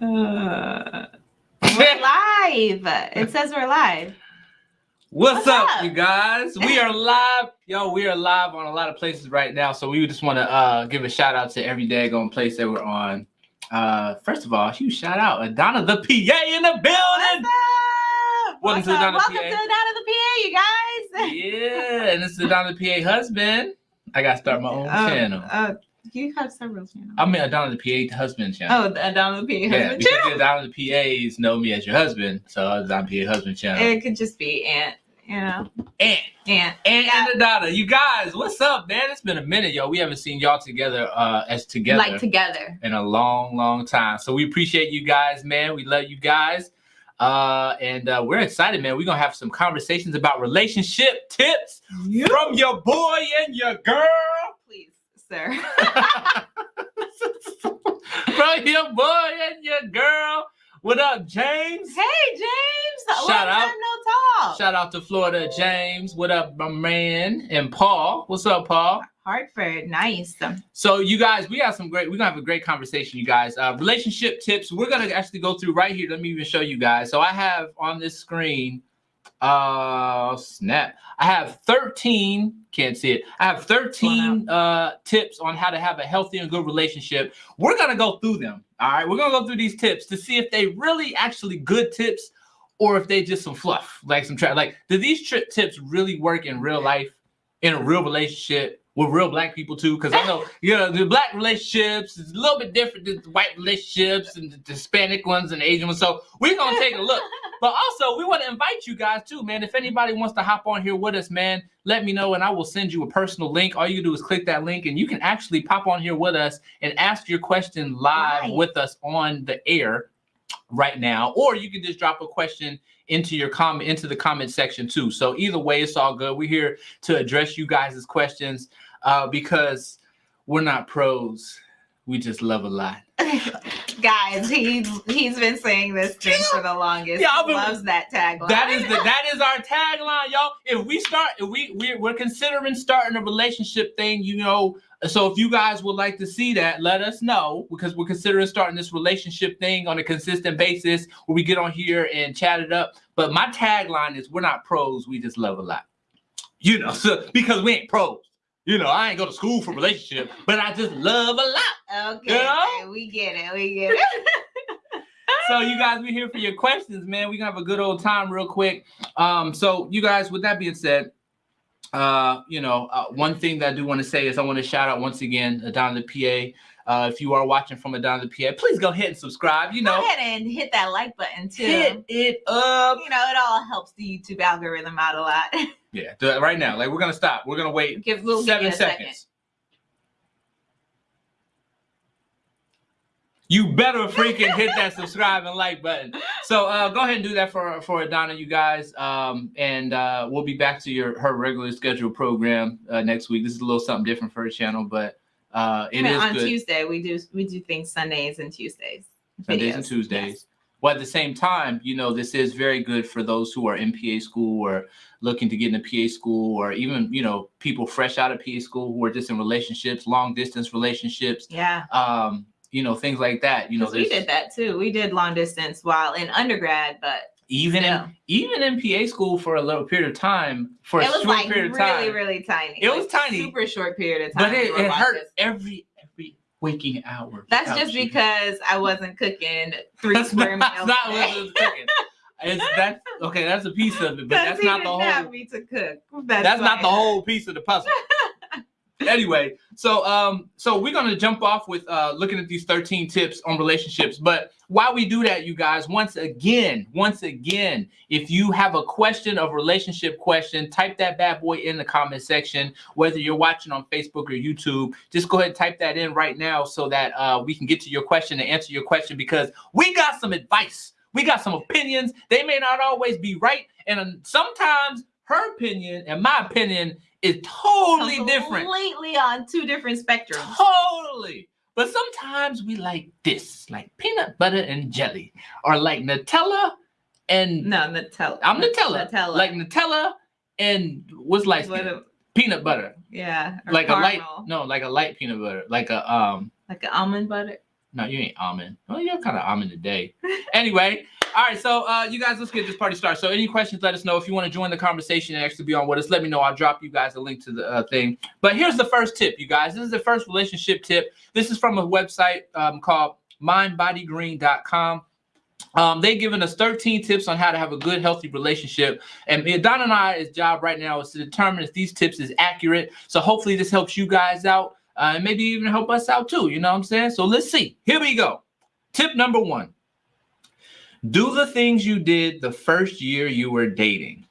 Uh, we're live. It says we're live. What's, What's up, up? you guys? We are live. Yo, we are live on a lot of places right now. So we just want to uh, give a shout out to every daggone place that we're on. Uh, first of all, huge shout out Adana the PA in the What's building. up? Welcome What's to? Donna Welcome PA. to Donna the PA, you guys. Yeah, and this is Adana the PA husband. I gotta start my own Oh, channel. Uh, you have several channels. I mean Adana the PA husband channel. oh, the Donna the PA yeah, husband because channel. Adana the PAs know me as your husband, so Adana the PA husband channel. It could just be Aunt, you know, And Aunt. and, Yeah. and Adana, you guys, what's up, man? It's been a minute, yo. We haven't seen y'all together uh as together. Like together. in a long, long time. So we appreciate you guys, man. We love you guys. Uh, and uh, we're excited, man. We're gonna have some conversations about relationship tips from your boy and your girl. Sir. from your boy and your girl. What up, James? hey, James. Long Shout out. no talk. Shout out to Florida, James. What up, my man? And Paul. What's up, Paul? Hartford, nice. So you guys, we got some great. We're gonna have a great conversation, you guys. Uh, relationship tips. We're gonna actually go through right here. Let me even show you guys. So I have on this screen. Uh, snap. I have 13. Can't see it. I have 13 uh tips on how to have a healthy and good relationship. We're gonna go through them. All right, we're gonna go through these tips to see if they really actually good tips or if they just some fluff, like some trap. Like, do these tri- tips really work in real life, in a real relationship? With real black people too, because I know you know the black relationships is a little bit different than the white relationships and the Hispanic ones and the Asian ones. So we're gonna take a look. But also we want to invite you guys too, man. If anybody wants to hop on here with us, man, let me know and I will send you a personal link. All you do is click that link and you can actually pop on here with us and ask your question live Right. with us on the air right now, or you can just drop a question into your comment into the comment section too. So either way, it's all good. We're here to address you guys' questions uh, because we're not pros. We just love a lot. Guys, he's he's been saying this thing for the longest. Yeah, been- loves that tagline. That is the that is our tagline, y'all. If we start, if we we're, we're considering starting a relationship thing, you know. So if you guys would like to see that, let us know because we're considering starting this relationship thing on a consistent basis where we get on here and chat it up. But my tagline is we're not pros, we just love a lot. You know, so because we ain't pros. You know, I ain't go to school for relationship, but I just love a lot. okay. You know? we get it. We get it. so you guys be here for your questions, man. We gonna have a good old time real quick. Um, so you guys, with that being said, uh, you know, uh, one thing that I do want to say is I want to shout out once again Adana the PA. Uh, if you are watching from Adana the PA, please go ahead and subscribe. You know, Go ahead and hit that like button too. hit it up. You know, it all helps the YouTube algorithm out a lot. Yeah, do it right now. Like we're gonna stop. We're gonna wait Give we'll give seven you seconds. second. You better freaking hit that subscribe and like button. So uh, go ahead and do that for for Adana, you guys. Um, and uh, we'll be back to your her regular scheduled program uh, next week. This is a little something different for her channel, but uh, it I mean, is on good. Tuesday we do we do things Sundays and Tuesdays. Sundays and Tuesdays. yes. Well, at the same time, you know, this is very good for those who are in PA school or looking to get into PA school, or even you know people fresh out of PA school who are just in relationships, long distance relationships, Yeah. um, you know, things like that. You know, we did that too. We did long distance while in undergrad, but even in even in PA school for a little period of time, for a it was short like period really, of time, really tiny. It was tiny. super short period of time. but it, it hurt every every waking hour. That's just because I wasn't cooking three that's square not, meals. that's not what it was cooking. It's that's okay. That's a piece of it, but that's not the whole. me to cook. That's, that's not the whole piece of the puzzle. anyway, so um, so we're gonna jump off with uh looking at these 13 tips on relationships. But while we do that, you guys, once again, once again, if you have a question of relationship question, type that bad boy in the comment section. Whether you're watching on Facebook or YouTube, just go ahead and type that in right now so that uh we can get to your question and answer your question because we got some advice. We got some opinions. They may not always be right, and um, sometimes her opinion and my opinion is totally different. Completely on two different spectrums. Totally. But sometimes we like this, like peanut butter and jelly, or like Nutella and No, Nutella. I'm Nutella. Nutella. Like Nutella and what's like What peanut butter. yeah. Like a light no, like a light peanut butter. Like a um Like an almond butter. No, you ain't almond. Well, you're kind of almond today. anyway, all right. So, uh, you guys, let's get this party started. So, any questions? Let us know. If you want to join the conversation and actually be on with us, let me know. I'll drop you guys a link to the uh, thing. But here's the first tip, you guys. This is the first relationship tip. This is from a website um, called mindbodygreen.com. Um, they've given us 13 tips on how to have a good, healthy relationship. And Don and I I's job right now is to determine if these tips is accurate. So hopefully this helps you guys out uh, and maybe even help us out too. You know what I'm saying? So let's see. Here we go. Tip number one. Do the things you did the first year you were dating.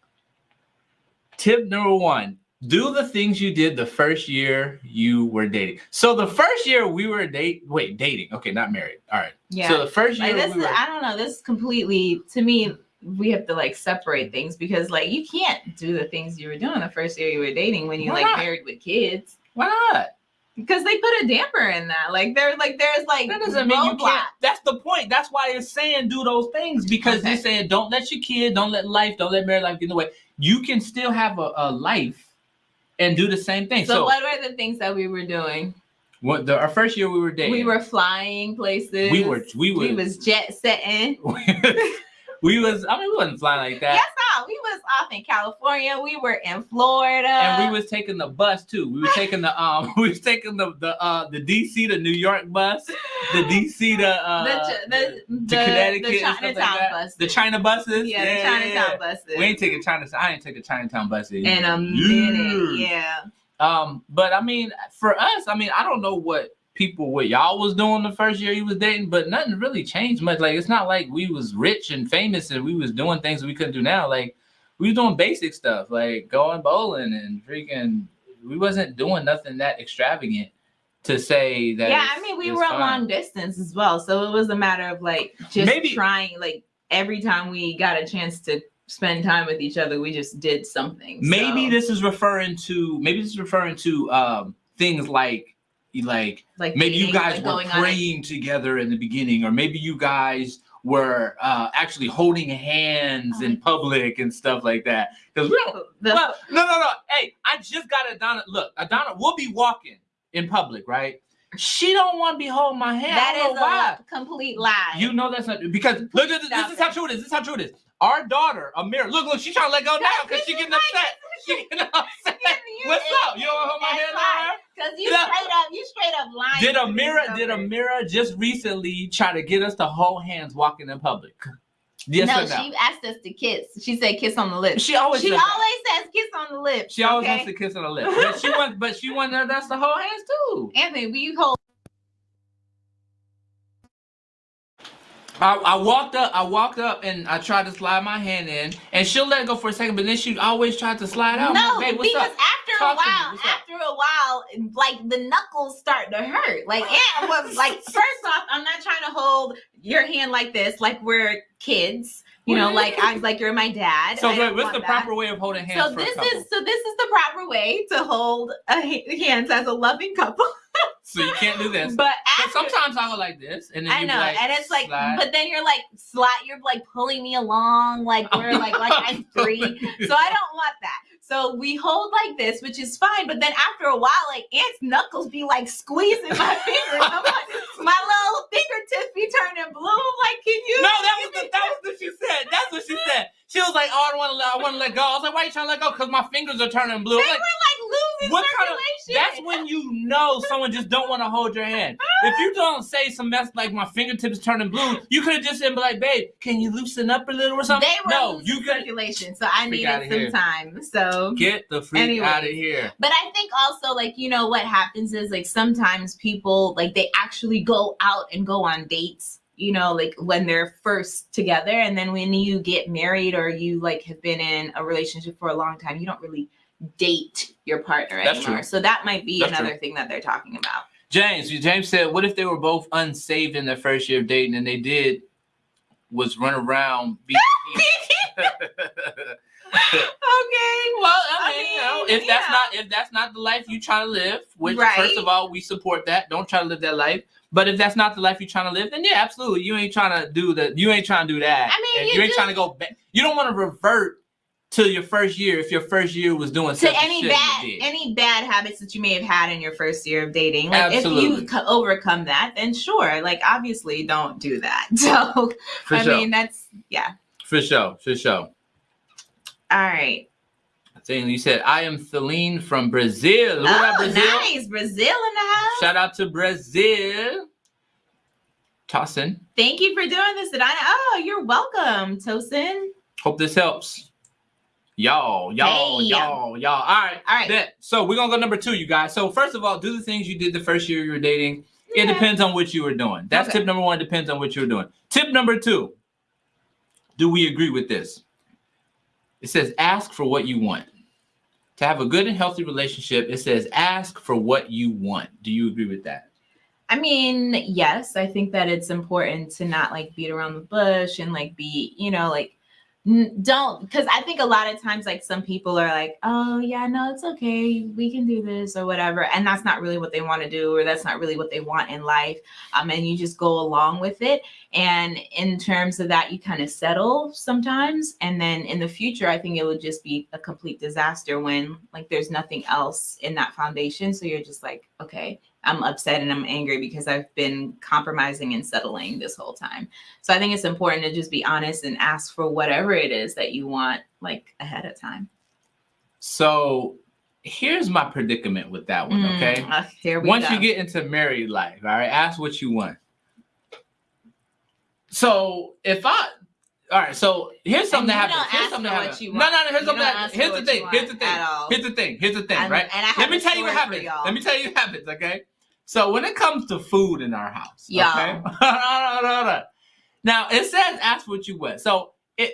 Tip number one do the things you did the first year you were dating. So the first year we were date wait dating. Okay, not married. All right. Yeah. So the first year Like this we is, were, I don't know. This is completely to me. We have to like separate things because like you can't do the things you were doing the first year you were dating when you Why like not? married with kids why not? Because they put a damper in that. Like there's like there's like That doesn't mean you can't. That's the point. That's why it's saying do those things because Okay. it's saying don't let your kid, don't let life, don't let married life get in the way. You can still have a, a life and do the same thing. So, So, what were the things that we were doing? what the, our first year we were dating, We were flying places. we were we were we was jet setting. we was I mean we wasn't flying like that. Yes, no, we was off in California. We were in Florida. And we was taking the bus too. We were taking the um we was taking the the uh the DC to New York bus, the DC to uh the, the, the, Connecticut the like Chinatown buses. The China buses. yeah, the Chinatown buses. We ain't taking China. I ain't taking Chinatown buses in a minute. Yeah. Um, but I mean, for us, I mean, I don't know what people what y'all was doing the first year you was dating, but nothing really changed much. Like it's not like we was rich and famous and we was doing things we couldn't do now. Like we was doing basic stuff, like going bowling and freaking. We wasn't doing nothing that extravagant to say that. Yeah, I mean, we were fine. long distance as well, so it was a matter of like just Maybe- trying. Like every time we got a chance to spend time with each other, we just did something. Maybe So, this is referring to maybe this is referring to um things like like like maybe you guys were praying together in the beginning or maybe you guys were uh actually holding hands in public and stuff like that. Because we don't the- well no no no. Hey i just got adana look adana will be walking in public right? She don't want to be holding my hand. That is I don't is know why. a complete lie. you know that's not because look at this, this is how true it is this is how true it is our daughter Amira look look she's trying to let go now because she getting upset she getting upset what's up you don't want to hold my hand on her Because you Yeah. straight up, you straight up lying. did Amira did Amira just recently try to get us to hold hands walking in public? Yes no, or no? she asked us to kiss. She said kiss on the lips. She always She does that. always says kiss on the lips. she always okay? wants to kiss on the lips, but she wants but she wanted us to hold hands too. Anthony, will you hold? I, I walked up, I walked up, and I tried to slide my hand in, and she'll let go for a second, but then she always tried to slide out. No, like, because up? after Talk a while, after a while, like the knuckles start to hurt. Like Aunt was like, first off, I'm not trying to hold your hand like this, like we're kids. You know, like I'm like you're my dad. So wait, what's the that. proper way of holding hands So this is so this is the proper way to hold a, hands as a loving couple. so you can't do this. But But sometimes I go like this, and then I know, like, and it's like, slide. but then you're like slide, you're like pulling me along, like we're like like I'm free. So I don't want that. So we hold like this, which is fine. But then after a while, like Aunt's knuckles be like squeezing my fingers. I'm like, my little fingertips be turning blue. I'm like, can you? No, that was the, that was what she said. That's what she said. She was like, "Oh, I want to let, I want to let go." I was like, "Why are you trying to let go?" Because my fingers are turning blue. They I'm were like, like losing What kind of- that's when you know someone just don't want to hold your hand. If you don't say some mess like my fingertips turning blue, you could have just said, "Like, babe, can you loosen up a little or something?" they were no, losing you got circulation, so I needed some time. So get the freak Anyways. out of here. But I think also like you know what happens is like sometimes people like they actually go out and go on dates, you know, like when they're first together and then when you get married or you like have been in a relationship for a long time, you don't really date your partner That's anymore. true. So that might be That's another true. thing that they're talking about. James, James said, "What if they were both unsaved in their first year of dating, and they did was run around beat?" Okay, well, I mean, you know, if that's not if that's not the life you try to live, which Right. first of all we support that. Don't try to live that life. But if that's not the life you're trying to live, then yeah, absolutely, you ain't trying to do that. You ain't trying to do that. I mean, you you ain't do- trying to go back. You don't want to revert to your first year if your first year was doing to any bad any bad habits that you may have had in your first year of dating like if you co- overcome that then sure like obviously don't do that so For i sure. mean that's yeah for sure. For sure. all right You said I am Celine from Brazil. What oh Brazil? nice brazil in the house Shout out to Brazil. Tosin. thank you for doing this Adana. oh you're welcome tosin Hope this helps. Y'all, y'all, Hey. y'all, y'all. All right. All right. So we're gonna go number two, you guys. So first of all, do the things you did the first year you were dating. It depends on what you were doing. That's Okay. tip number one. Depends on what you were doing. Tip number two. Do we agree with this? It says ask for what you want. To have a good and healthy relationship, it says ask for what you want. Do you agree with that? I mean, yes, I think that it's important to not like beat around the bush and like be, you know, like don't because I think a lot of times like some people are like, oh yeah, no, it's okay, we can do this or whatever, and that's not really what they want to do or that's not really what they want in life. Um, and you just go along with it. And in terms of that, you kind of settle sometimes, and then in the future, I think it would just be a complete disaster when like there's nothing else in that foundation. So you're just like, okay, I'm upset and I'm angry because I've been compromising and settling this whole time. So I think it's important to just be honest and ask for whatever it is that you want like ahead of time. So here's my predicament with that one, okay? Mm, uh, here we Once go. you get into married life, all right, ask what you want. So if I all right, so here's something And that happens. Here's something that happens. you No, no, no. Here's You something. That, here's the thing. Here's the thing. Here's the thing. Here's the thing. and, right? and I Let me tell you what happens. y'all. Let me tell you what happens. Okay. So when it comes to food in our house, Yeah. okay. Hold on, hold on. now it says ask what you want. So it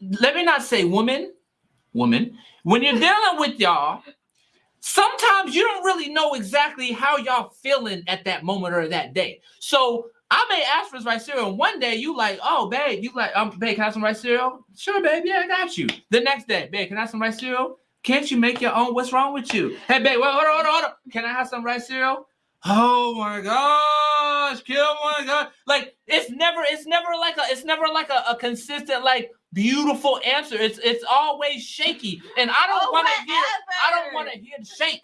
let me not say woman, woman, when you're dealing with y'all sometimes you don't really know exactly how y'all feeling at that moment or that day. So I may ask for rice cereal. and One day you like, oh babe, you like, um, babe, can I have some rice cereal? Sure, babe, yeah, I got you. The next day, babe, can I have some rice cereal? Can't you make your own? What's wrong with you? Hey, babe, wait, hold on, hold on, hold on. Can I have some rice cereal? Oh my gosh, kill my god. Like it's never, it's never like a, it's never like a, a consistent, like beautiful answer. It's it's always shaky. And I don't Oh, want to hear I don't want to hear the shake.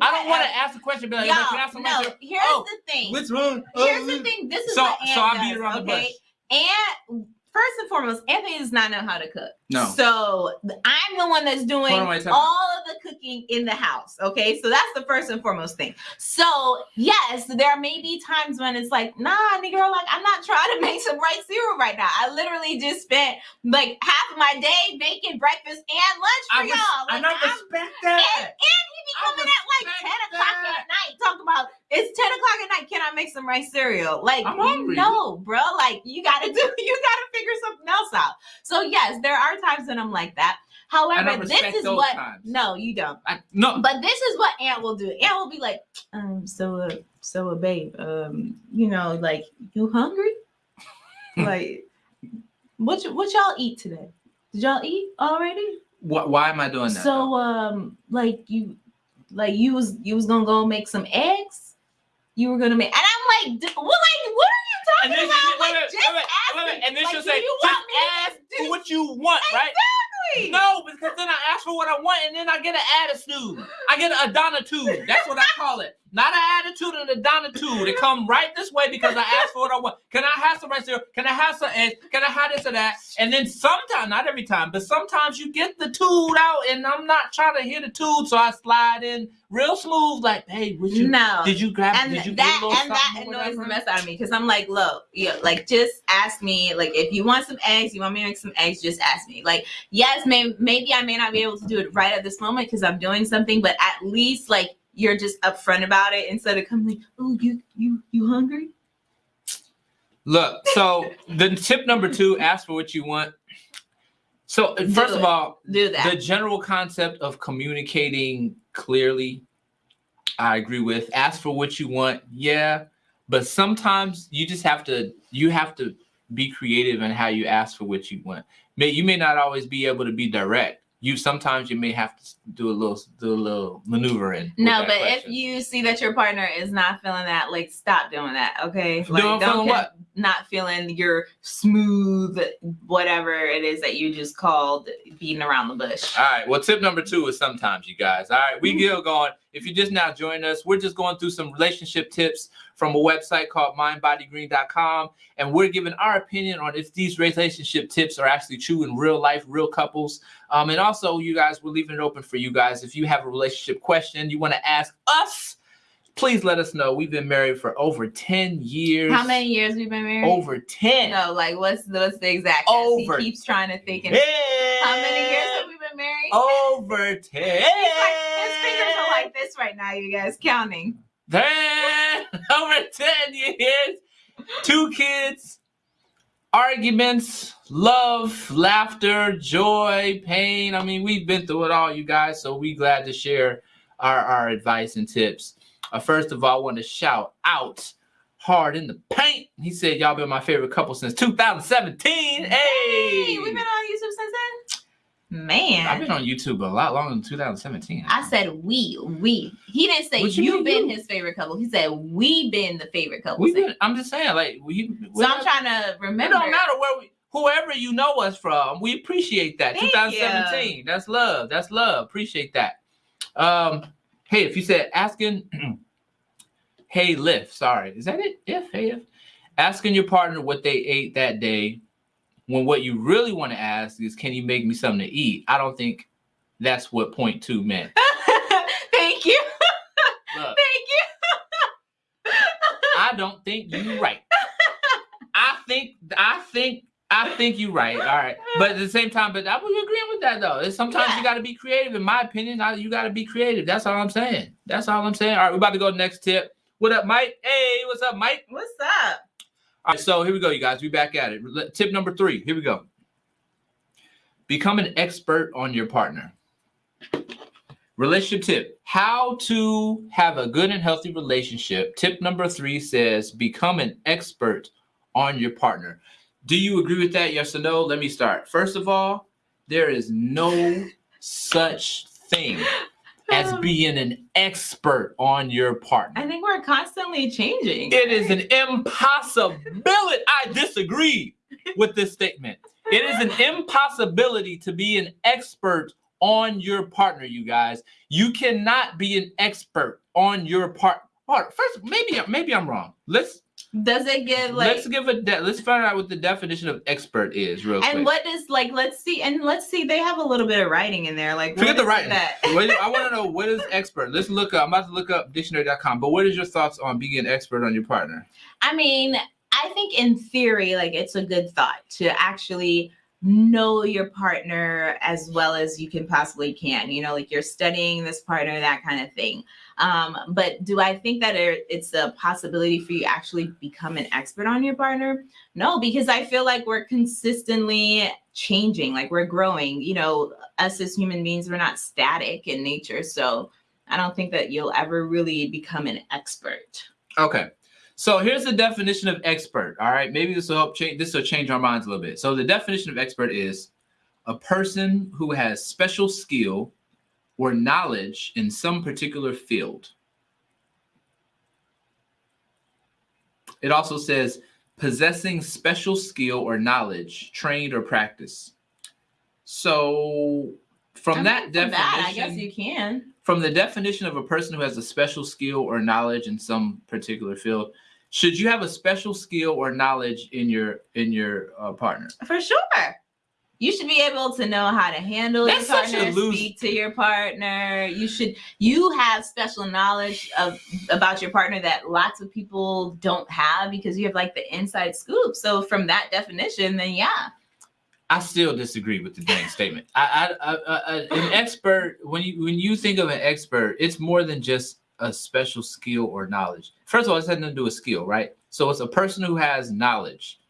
I don't want to ask the question, be like, Y'all, "Hey, can I have some no, rice here's Oh, the thing. What's wrong? Here's Oh, the thing. This is So- what Aunt so I does, beat around the okay? Aunt, first and foremost, Anthony does not know how to cook. No. So I'm the one that's doing Hold on, wait, time out. all of the cooking in the house. Okay. So that's the first and foremost thing. So yes, there may be times when it's like, nah, nigga, like I'm not trying to make some rice cereal right now. I literally just spent like half of my day making breakfast and lunch for I, y'all. Like, and I I'm respect and, that. and he be coming at like 10 respect o'clock at night talking about it's 10 o'clock at night. Can I make some rice cereal? Like, I'm hungry. no, bro. Like, you gotta do, you gotta figure something else out. So, yes, there are times when I'm like that. However, this is what times. no, you don't. I, no, But this is what Aunt will do. Aunt will be like, um, so uh, so uh, babe, um, you know, like you hungry? like what what y'all eat today? Did y'all eat already? wh- why am I doing that? So um like you like you was you was gonna go make some eggs? You were gonna make and I'm like, "D- well, like what are you and talking then, about? she, wait, like wait, just wait, ask wait, and then Like, she'll say, just want me to ask for what you want, right? Exactly. No, because then I ask for what I want, and then I get an attitude. I get an adonitude. That's what I call it. Not an attitude, an adonitude. It come right this way because I asked for what I want. Can I have some rice cereal? Can I have some eggs? Can I have this or that? And then sometimes, not every time, but sometimes you get the tool out, and I'm not trying to hear the tool, so I slide in real smooth, like, hey, would you? no. Did you grab? and did you that get a little and that annoys the mess out of me because I'm like, look, yeah, like just ask me. Like if you want some eggs, you want me to make some eggs, just ask me. Like yes, may, maybe I may not be able to do it right at this moment because I'm doing something, but at least like you're just upfront about it instead of coming like, oh, you you you hungry? Look, so the tip number two, ask for what you want. So Do first of all, Do that. the general concept of communicating clearly, I agree with. Ask for what you want, yeah, but sometimes you just have to you have to be creative in how you ask for what you want. May you may not always be able to be direct. You sometimes you may have to do a little do a little maneuvering. no, but if you see that your partner is not feeling that, like stop doing that. Okay. Like don't what? not feeling your smooth whatever it is that you just called beating around the bush. All right. Well, tip number two is sometimes, you guys. All right. We Mhm. get going. If you're just now joining us, we're just going through some relationship tips from a website called mindbodygreen.com. And we're giving our opinion on if these relationship tips are actually true in real life, real couples. Um, and also, you guys, we're leaving it open for you guys. If you have a relationship question you want to ask us, please let us know. We've been married for over 10 years. How many years we've been married? Over 10. No, like what's the, what's the exact? Over He keeps trying to think. And, 10. how many years have we been married? Over 10. He's like, his fingers are like this right now, you guys, counting. Ten over ten years, two kids, arguments, love, laughter, joy, pain. I mean, we've been through it all, you guys. So we glad to share our, our advice and tips. Uh, first of all, I want to shout out hard in the paint. He said, "Y'all been my favorite couple since 2017." Hey, Hey, we've been on YouTube since then. Man, I've been on YouTube a lot longer than 2017. I said we, we. He didn't say What you you mean been you? his favorite couple. He said we been the favorite couple. We've been, I'm just saying, like, we. so I'm trying to remember. It don't matter where we, whoever you know us from, we appreciate that. Thank 2017. That's love. That's love. Appreciate that. Um, hey, if you said asking, hey, Lift, sorry, is that it? If, hey, if. Asking your partner what they ate that day, when what you really want to ask is, can you make me something to eat? I don't think that's what point two meant. Thank you. Look, Thank you. I don't think you're right. I think I think I think you're right. All right, but at the same time, but I was agreeing with that though. It's sometimes Yeah. you got to be creative. In my opinion, I, you got to be creative. That's all I'm saying. That's all I'm saying. All right, we're about to go to the next tip. What up, Mike? Hey, what's up, Mike? What's up? All right, so here we go, you guys. We back at it. Tip number three. Here we go. Become an expert on your partner. Relationship tip: How to have a good and healthy relationship. Tip number three says become an expert on your partner. Do you agree with that? Yes or no? Let me start. First of all, there is no such thing as being an expert on your partner. I think we're constantly changing. It is an impossibility. I disagree with this statement. It is an impossibility to be an expert on your partner, you guys. You cannot be an expert on your part. part. First, maybe maybe I'm wrong. Let's Does it give like let's give a de- let's find out what the definition of expert is real quick. and what does like let's see and let's see they have a little bit of writing in there like Forget the writing. that? I want to know what is expert. Let's look up. I'm about to look up dictionary.com. But what is your thoughts on being an expert on your partner? I mean, I think in theory, like it's a good thought to actually know your partner as well as you can possibly can. You know, like you're studying this partner, that kind of thing. Um, but do I think that it's a possibility for you actually become an expert on your partner? No, because I feel like we're consistently changing, like we're growing. You know, us as human beings, we're not static in nature, so. I don't think that you'll ever really become an expert. Okay. So here's the definition of expert. All right. Maybe this will help change this will change our minds a little bit. So the definition of expert is a person who has special skill or knowledge in some particular field. It also says possessing special skill or knowledge, trained or practice. So from I that mean, from definition, that, I guess you can. from the definition of a person who has a special skill or knowledge in some particular field should you have a special skill or knowledge in your in your uh, partner For sure. You should be able to know how to handle That's your such a partner, loose- speak to your partner. You should you have special knowledge of about your partner that lots of people don't have because you have like the inside scoop. So from that definition, then yeah. i still disagree with the dang statement I, I, I, I, an expert when you when you think of an expert it's more than just a special skill or knowledge first of all it's nothing to do with skill right so it's a person who has knowledge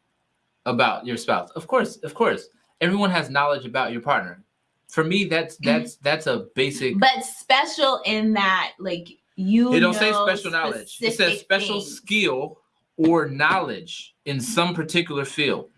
about your spouse of course of course everyone has knowledge about your partner. For me, that's mm-hmm. that's that's a basic. But special in that, like you. It don't say special knowledge. It says special things. skill or knowledge in some particular field.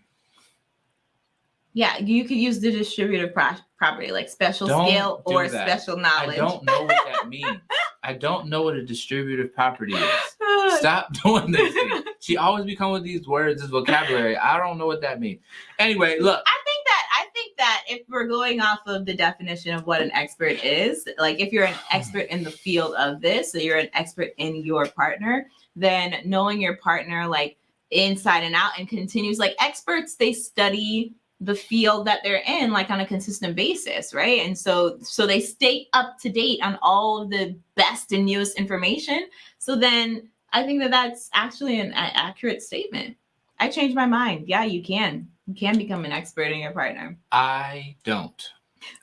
Yeah, you could use the distributive pro- property, like special Don't skill or that. special knowledge. I don't know what that means. I don't know what a distributive property is. Stop doing this. thing. She always be coming with these words, this vocabulary. I don't know what that means. Anyway, look. I think that I think that if we're going off of the definition of what an expert is, like if you're an mm-hmm. expert in the field of this, so you're an expert in your partner, then knowing your partner like inside and out and continues like experts they study the field that they're in like on a consistent basis right and so so they stay up to date on all of the best and newest information so then i think that that's actually an accurate statement i changed my mind yeah you can you can become an expert in your partner I don't.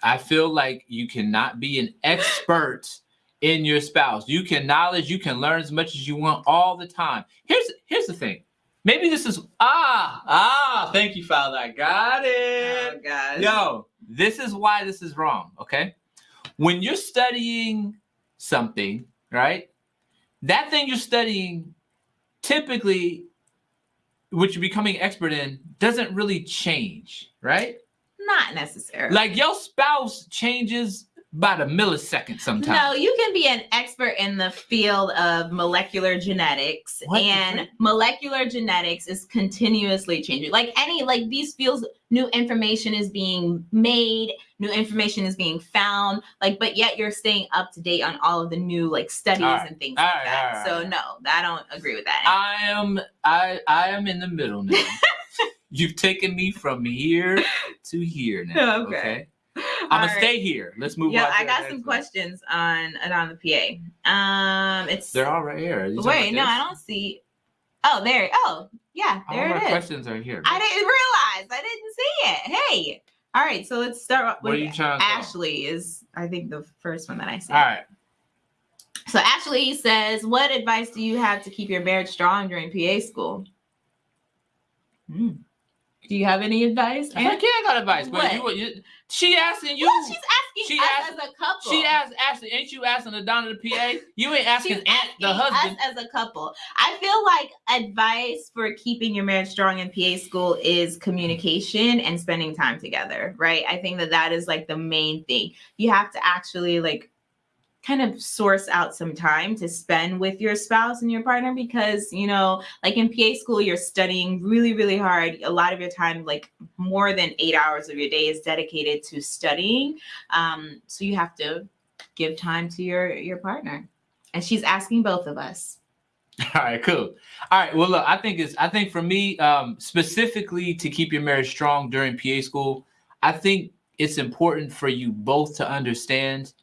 I feel like you cannot be an expert in your spouse. You can knowledge, you can learn as much as you want all the time. Here's here's the thing. Maybe this is ah ah. Thank you, Father. I got it. god Yo, this is why this is wrong. Okay, when you're studying something, right? That thing you're studying, typically, which you're becoming expert in, doesn't really change, right? not necessarily Like your spouse changes by the millisecond sometimes. No, you can be an expert in the field of molecular genetics, What and molecular genetics is continuously changing. Like any, like these fields, new information is being made, new information is being found. Like, but yet you're staying up to date on all of the new like studies right, and things all like right, that. right, so no, I don't agree with that. I am I I am in the middle now. You've taken me from here to here now. Okay. Okay. I'm gonna right. stay here. Let's move Yeah, I got some one. questions on on the PA. Um, it's They're all right here. Are you talking wait, no, about I don't see. Oh, there. Oh, yeah, there all it my is. questions are here. I didn't realize. I didn't see it. Hey. All right, so let's start What are with you trying to Ashley is I think the first one that I see. All right. So Ashley says, "What advice do you have to keep your marriage strong during PA school?" Hmm. Do you have any advice? I can't I got advice. But you, you, she asking you. Well, she's asking she us asked- as a couple. She asked Ashley, ain't you asking the Donna the PA? You ain't asking Aunt the husband. Us as a couple. I feel like advice for keeping your marriage strong in PA school is communication and spending time together, right? I think that that is like the main thing. You have to actually like kind of source out some time to spend with your spouse and your partner because you know like in pa school you're studying really really hard a lot of your time like more than eight hours of your day is dedicated to studying um, so you have to give time to your your partner and she's asking both of us All right, cool. All right. Well, look, I think it's I think for me, um, specifically to keep your marriage strong during PA school, I think it's important for you both to understand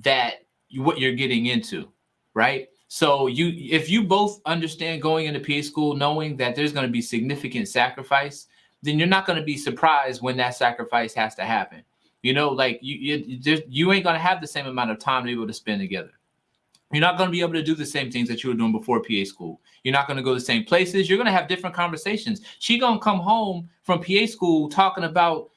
that what you're getting into, right? So you if you both understand going into PA school knowing that there's going to be significant sacrifice, then you're not going to be surprised when that sacrifice has to happen. You know, like you you, you ain't going to have the same amount of time to be able to spend together. You're not going to be able to do the same things that you were doing before PA school. You're not going to go the same places. You're going to have different conversations. She going to come home from PA school talking about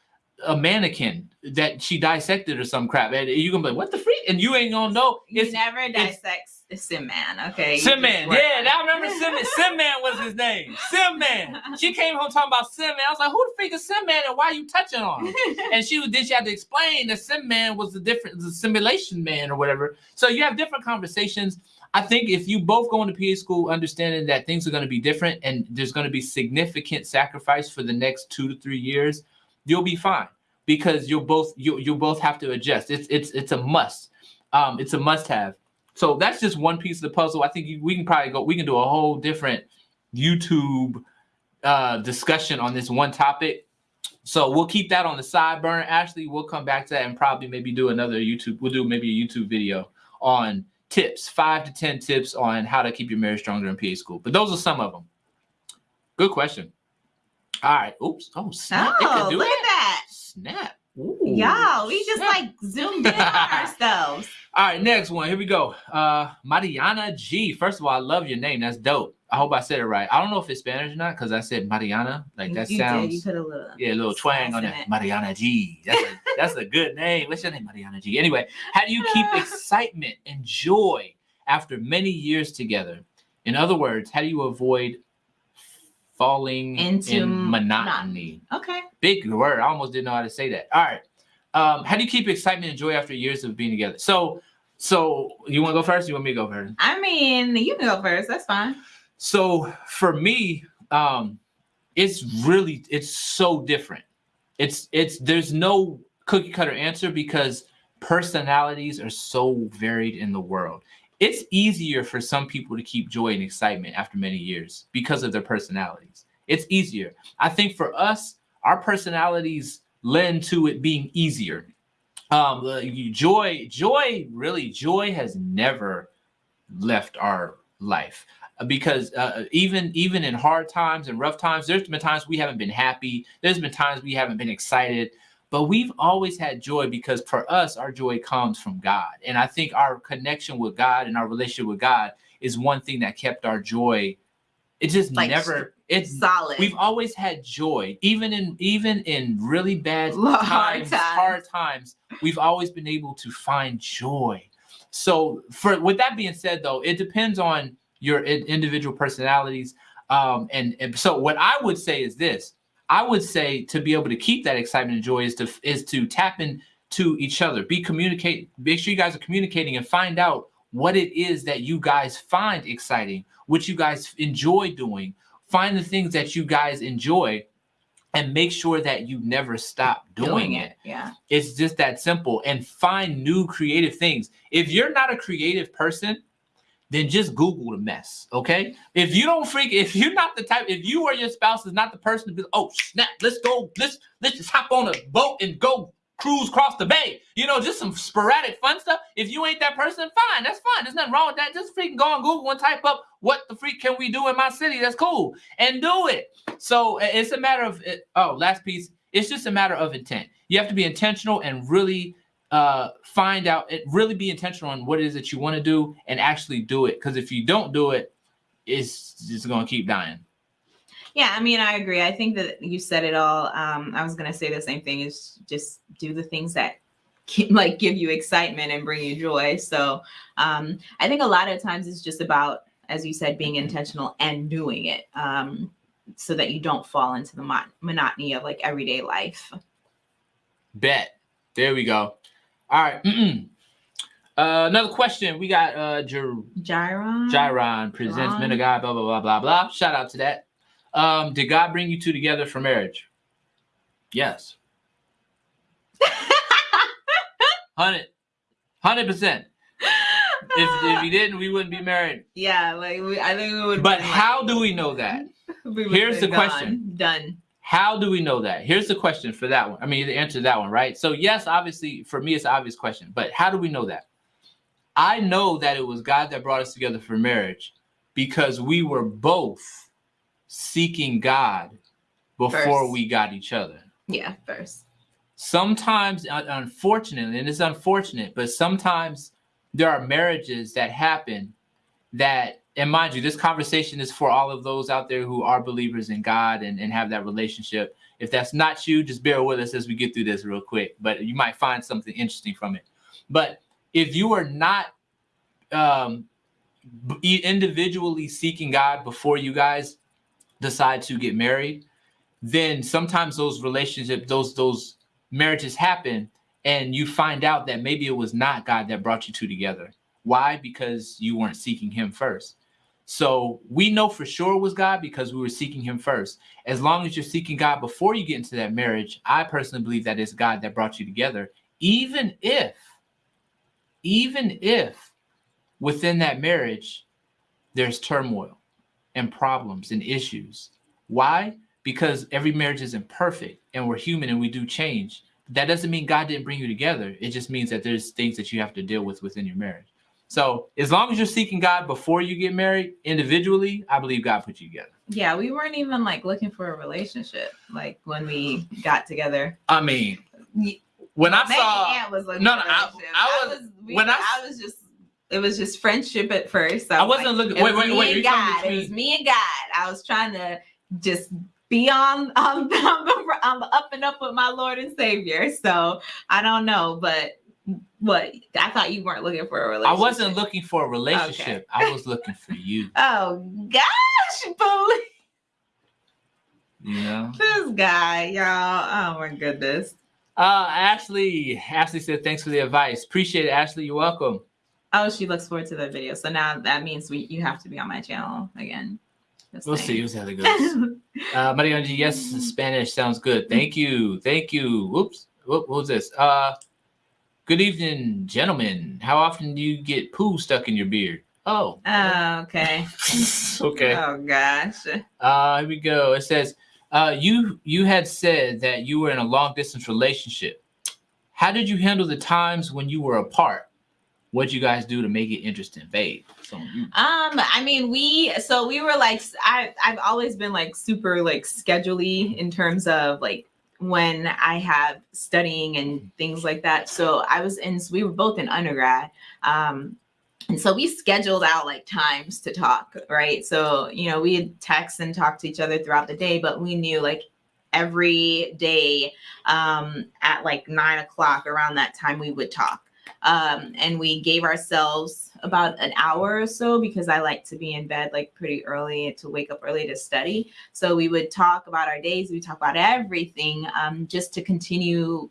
a mannequin that she dissected or some crap. And you're going to be like, what the freak? And you ain't to know. you never dissect a sim man okay Sim Man. Yeah. I remember Sim Man. Sim Man was his name. Sim Man. She came home talking about Sim Man. I was like, who the freak is Sim Man and why are you touching on him? and she was then she had to explain that sim man was the different the simulation man or whatever so you have different conversations i think if you both go into pa school understanding that things are going to be different and there's going to be significant sacrifice for the next two to three years you'll be fine because you'll both you you'll both have to adjust it's it's it's a must um it's a must have so that's just one piece of the puzzle i think you, we can probably go we can do a whole different youtube uh discussion on this one topic so we'll keep that on the side burner. Ashley, we'll come back to that and probably maybe do another YouTube. We'll do maybe a YouTube video on tips, five to ten tips on how to keep your marriage stronger in PA school. But those are some of them. Good question. All right. Oops. Oh, snap. It oh could do it. Snap. Ooh. y'all we just like zoomed in on ourselves All right, next one. Here we go. Uh Mariana G. First of all, I love your name. That's dope. I hope I said it right. I don't know if it's Spanish or not because I said Mariana. Like that you sounds Did. You put a little. yeah, a little twang on it. Mariana G. That's a, that's a good name. What's your name, Mariana G? Anyway, how do you keep excitement and joy after many years together? In other words, how do you avoid falling Into in monotony? monotony. Okay. Big word. I almost didn't know how to say that. All right. Um, how do you keep excitement and joy after years of being together? So, so you want to go first? You want me to go first? I mean, you can go first. That's fine. So for me, um, it's really it's so different. It's it's there's no cookie cutter answer because personalities are so varied in the world. It's easier for some people to keep joy and excitement after many years because of their personalities. It's easier. I think for us, our personalities lend to it being easier. Um, joy, joy, really, joy has never left our life Uh, because uh, even even in hard times and rough times, there's been times we haven't been happy. There's been times we haven't been excited, but we've always had joy because for us, our joy comes from God, and I think our connection with God and our relationship with God is one thing that kept our joy. It just Like, never. It's Solid. We've always had joy, even in even in really bad Hard times, times. hard times. We've always been able to find joy. So, for with that being said, though, it depends on your individual personalities. Um, and, and so, what I would say is this: I would say to be able to keep that excitement and joy is to is to tap into each other, be communicate, make sure you guys are communicating, and find out what it is that you guys find exciting, what you guys enjoy doing. Find the things that you guys enjoy, and make sure that you never stop doing, it. Yeah. It's just that simple. And find new creative things. If you're not a creative person, then just Google the mess. Okay. If you don't freak, if you're not the type, if you or your spouse is not the person to be, oh snap, let's go, let's let's just hop on a boat and go cruise across the bay. You know, just some sporadic fun stuff. If you ain't that person, fine, that's fine. There's nothing wrong with that. Just freaking go on Google and type up what the freak can we do in my city. That's cool. And do it. So it's a matter of oh, last piece. It's just a matter of intent. You have to be intentional and really uh find out it really be intentional on what it is that you want to do and actually do it. Because if you don't do it, it's just gonna keep dying. Yeah, I mean, I agree. I think that you said it all. Um, I was gonna say the same thing. Is just do the things that keep, like give you excitement and bring you joy. So um, I think a lot of times it's just about, as you said, being intentional and doing it, um, so that you don't fall into the mon- monotony of like everyday life. Bet. There we go. All right. Mm-mm. Uh, another question. We got uh Jer- Gyron. Gyron presents Gyron. Men of God, blah blah blah blah blah. Shout out to that. Um, did God bring you two together for marriage? Yes. Hundred. Hundred percent. If if he didn't, we wouldn't be married. yeah, like we, I think we would. But how do we know that? we would Here's been the question. Done. How do we know that? Here's the question for that one. I mean, the answer to that one, right? So, yes, obviously, for me, it's an obvious question, but how do we know that? I know that it was God that brought us together for marriage because we were both seeking God before First. we got each other. Yeah, first. Sometimes, uh, unfortunately, and it's unfortunate, but sometimes there are marriages that happen that and mind you, this conversation is for all of those out there who are believers in God and, and have that relationship. If that's not you, just bear with us as we get through this real quick. But you might find something interesting from it. But if you are not um, individually seeking God before you guys decide to get married, then sometimes those relationships, those those marriages happen, and you find out that maybe it was not God that brought you two together. Why? Because you weren't seeking Him first. So we know for sure it was God because we were seeking Him first. As long as you're seeking God before you get into that marriage, I personally believe that it's God that brought you together. Even if, even if within that marriage, there's turmoil and problems and issues. Why? Because every marriage isn't perfect and we're human and we do change. That doesn't mean God didn't bring you together. It just means that there's things that you have to deal with within your marriage. So as long as you're seeking God before you get married individually, I believe God put you together. Yeah, we weren't even like looking for a relationship like when we got together. I mean, when I Meg saw Aunt was looking No, no, a I- relationship. I was- we- when I- I was just it was just friendship at first. So I wasn't looking. Wait, was wait, me wait. telling God. It was me and God. I was trying to just be on on, the, on, the, on the up and up with my Lord and Savior. So I don't know, but what I thought you weren't looking for a relationship. I wasn't looking for a relationship. I was looking for you. Oh gosh, bully. You know. This guy, y'all. Oh my goodness. Uh, Ashley. Ashley said, "Thanks for the advice. Appreciate it, Ashley. You're welcome." Oh, she looks forward to the video. So now that means we you have to be on my channel again. Just We'll saying. see. We'll see how that goes. Uh, Maria Angie, yes, Spanish sounds good. Thank you. Thank you. Whoops. Whoop, what was this? Uh, good evening, gentlemen. How often do you get poo stuck in your beard? Oh. Oh, okay. okay. Oh gosh. Uh, here we go. It says, uh, you you had said that you were in a long distance relationship. How did you handle the times when you were apart? What'd you guys do to make it interesting? You, Um, I mean, we so we were like I I've always been like super like scheduley in terms of like when I have studying and things like that. So I was in we were both in undergrad. Um and so we scheduled out like times to talk, right? So, you know, we'd text and talk to each other throughout the day, but we knew like every day um, at like nine o'clock around that time we would talk. Um, and we gave ourselves about an hour or so because I like to be in bed like pretty early to wake up early to study. So we would talk about our days, we talk about everything um, just to continue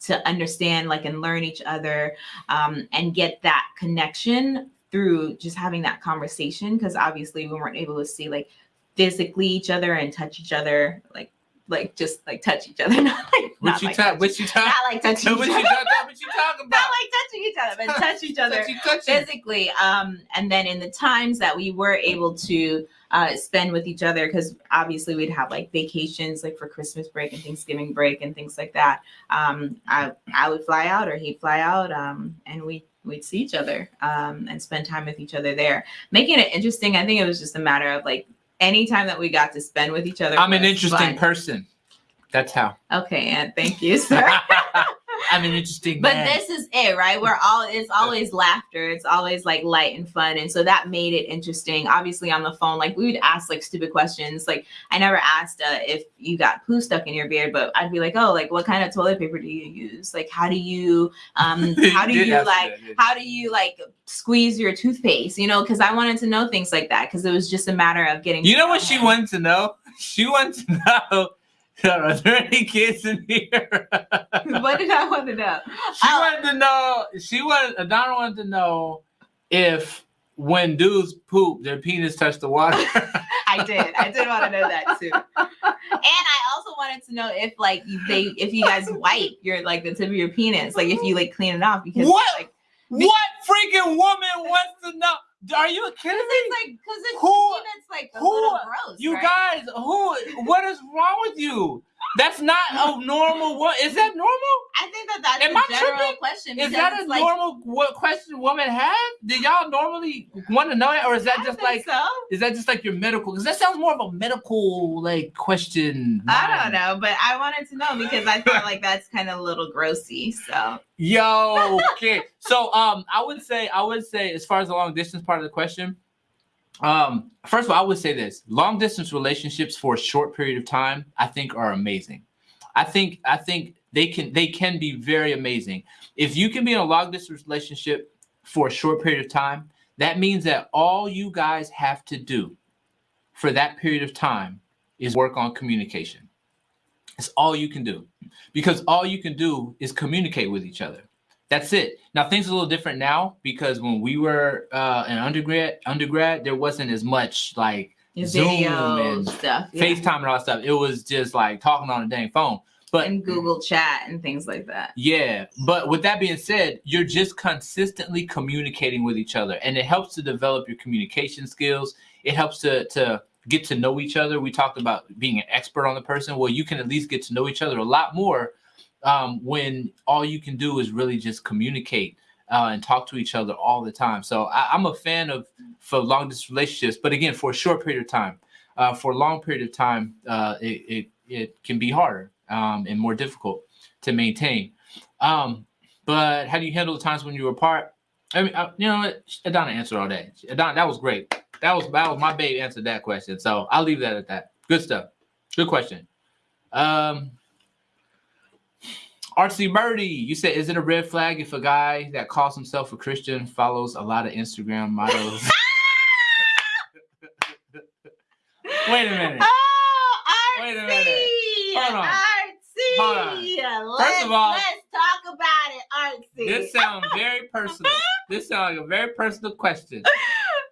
to understand like and learn each other um, and get that connection through just having that conversation because obviously we weren't able to see like physically each other and touch each other like like just like touch each other not like what not you like talk? touch- What you talk? not like touching What each you other talk? What you talking about? not like touching each other but touch each other Touchy, touchy. physically um and then in the times that we were able to uh spend with each other because obviously we'd have like vacations like for christmas break and thanksgiving break and things like that um i i would fly out or he'd fly out um and we we'd see each other um and spend time with each other there making it interesting i think it was just a matter of like any time that we got to spend with each other I'm an interesting fun. person. That's how. okay and thank you sir I'm an interesting But man. this is it, right? We're all it's always laughter. It's always like light and fun. And so that made it interesting. Obviously on the phone, like we would ask like stupid questions. Like I never asked uh, if you got poo stuck in your beard, but I'd be like, oh, like what kind of toilet paper do you use? Like how do you um how do did you like that, how do you like squeeze your toothpaste? You know, because I wanted to know things like that because it was just a matter of getting You know what she wanted to know? She wanted to know. Are there any kids in here? what did I want to know? She Oh. wanted to know. She wanted. Adana wanted to know if when dudes poop, their penis touched the water. I did. I did want to know that too. And I also wanted to know if like they if you guys wipe your like the tip of your penis, like if you like clean it off because What? like what freaking woman wants to know? Are you kidding me? like because it's Who- like who- little gross. You right? guys, who? What is wrong with you? That's not a normal. What is that normal? I think that that's Am a I general tripping? question. Is that a like, normal what question women have? Do y'all normally want to know it, or is that I just like so? is that just like your medical? Because that sounds more of a medical like question. I don't know, but I wanted to know because I felt like that's kind of a little grossy. So Yo, okay. so um, I would say I would say as far as the long distance part of the question, um, first of all, I would say this: long distance relationships for a short period of time, I think, are amazing. I think I think they can they can be very amazing. If you can be in a long distance relationship for a short period of time, that means that all you guys have to do for that period of time is work on communication. It's all you can do because all you can do is communicate with each other. That's it. Now things are a little different now because when we were uh, in undergrad, undergrad, there wasn't as much like your Zoom and stuff, yeah. FaceTime and all that stuff. It was just like talking on a dang phone. But and Google Chat and things like that. yeah, but with that being said, you're just consistently communicating with each other, and it helps to develop your communication skills. It helps to to get to know each other. We talked about being an expert on the person. Well, you can at least get to know each other a lot more um, when all you can do is really just communicate uh, and talk to each other all the time. So I, I'm a fan of for long distance relationships, but again, for a short period of time. Uh, for a long period of time, uh, it, it it can be harder um, and more difficult to maintain. Um, but how do you handle the times when you're apart? I mean, uh, you know? Adana answered all that. Adana, that was great. That was that was my babe answered that question. So I'll leave that at that. Good stuff. Good question. Um, Artsy Birdie, you said, is it a red flag if a guy that calls himself a Christian follows a lot of Instagram models? Wait a minute. Oh, Artsy. Wait a minute. Hold on. Artsy. Hold on. Let's, First of all- let's talk about it, Artsy. This sounds very personal. This sounds like a very personal question.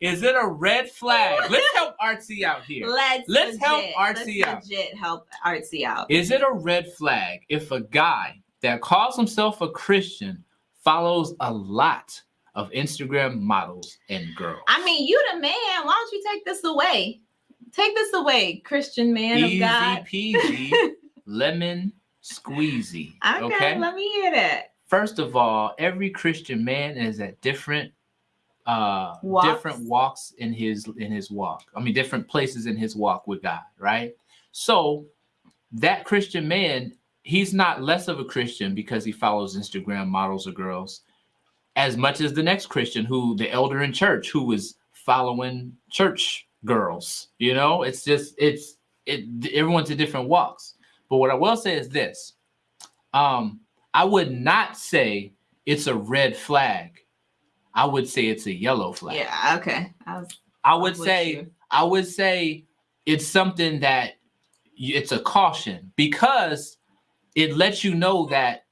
Is it a red flag? Let's help Artsy out here. Let's Let's help legit- Artsy let's out. Legit help Artsy out. Is it a red flag if a guy that calls himself a Christian follows a lot of Instagram models and girls? I mean, you the man. Why don't you take this away? Take this away, Christian man Easy of God. peasy, lemon squeezy. Okay, Okay. let me hear that. First of all, every Christian man is at different uh Walks. different walks in his in his walk. I mean different places in his walk with God, right? So that Christian man, he's not less of a Christian because he follows Instagram models or girls as much as the next Christian who the elder in church who was following church girls. You know, it's just it's it everyone's in different walks. But what I will say is this. Um I would not say it's a red flag. I would say it's a yellow flag. Yeah, okay. I was I would say you. I would say it's something that it's a caution because it lets you know that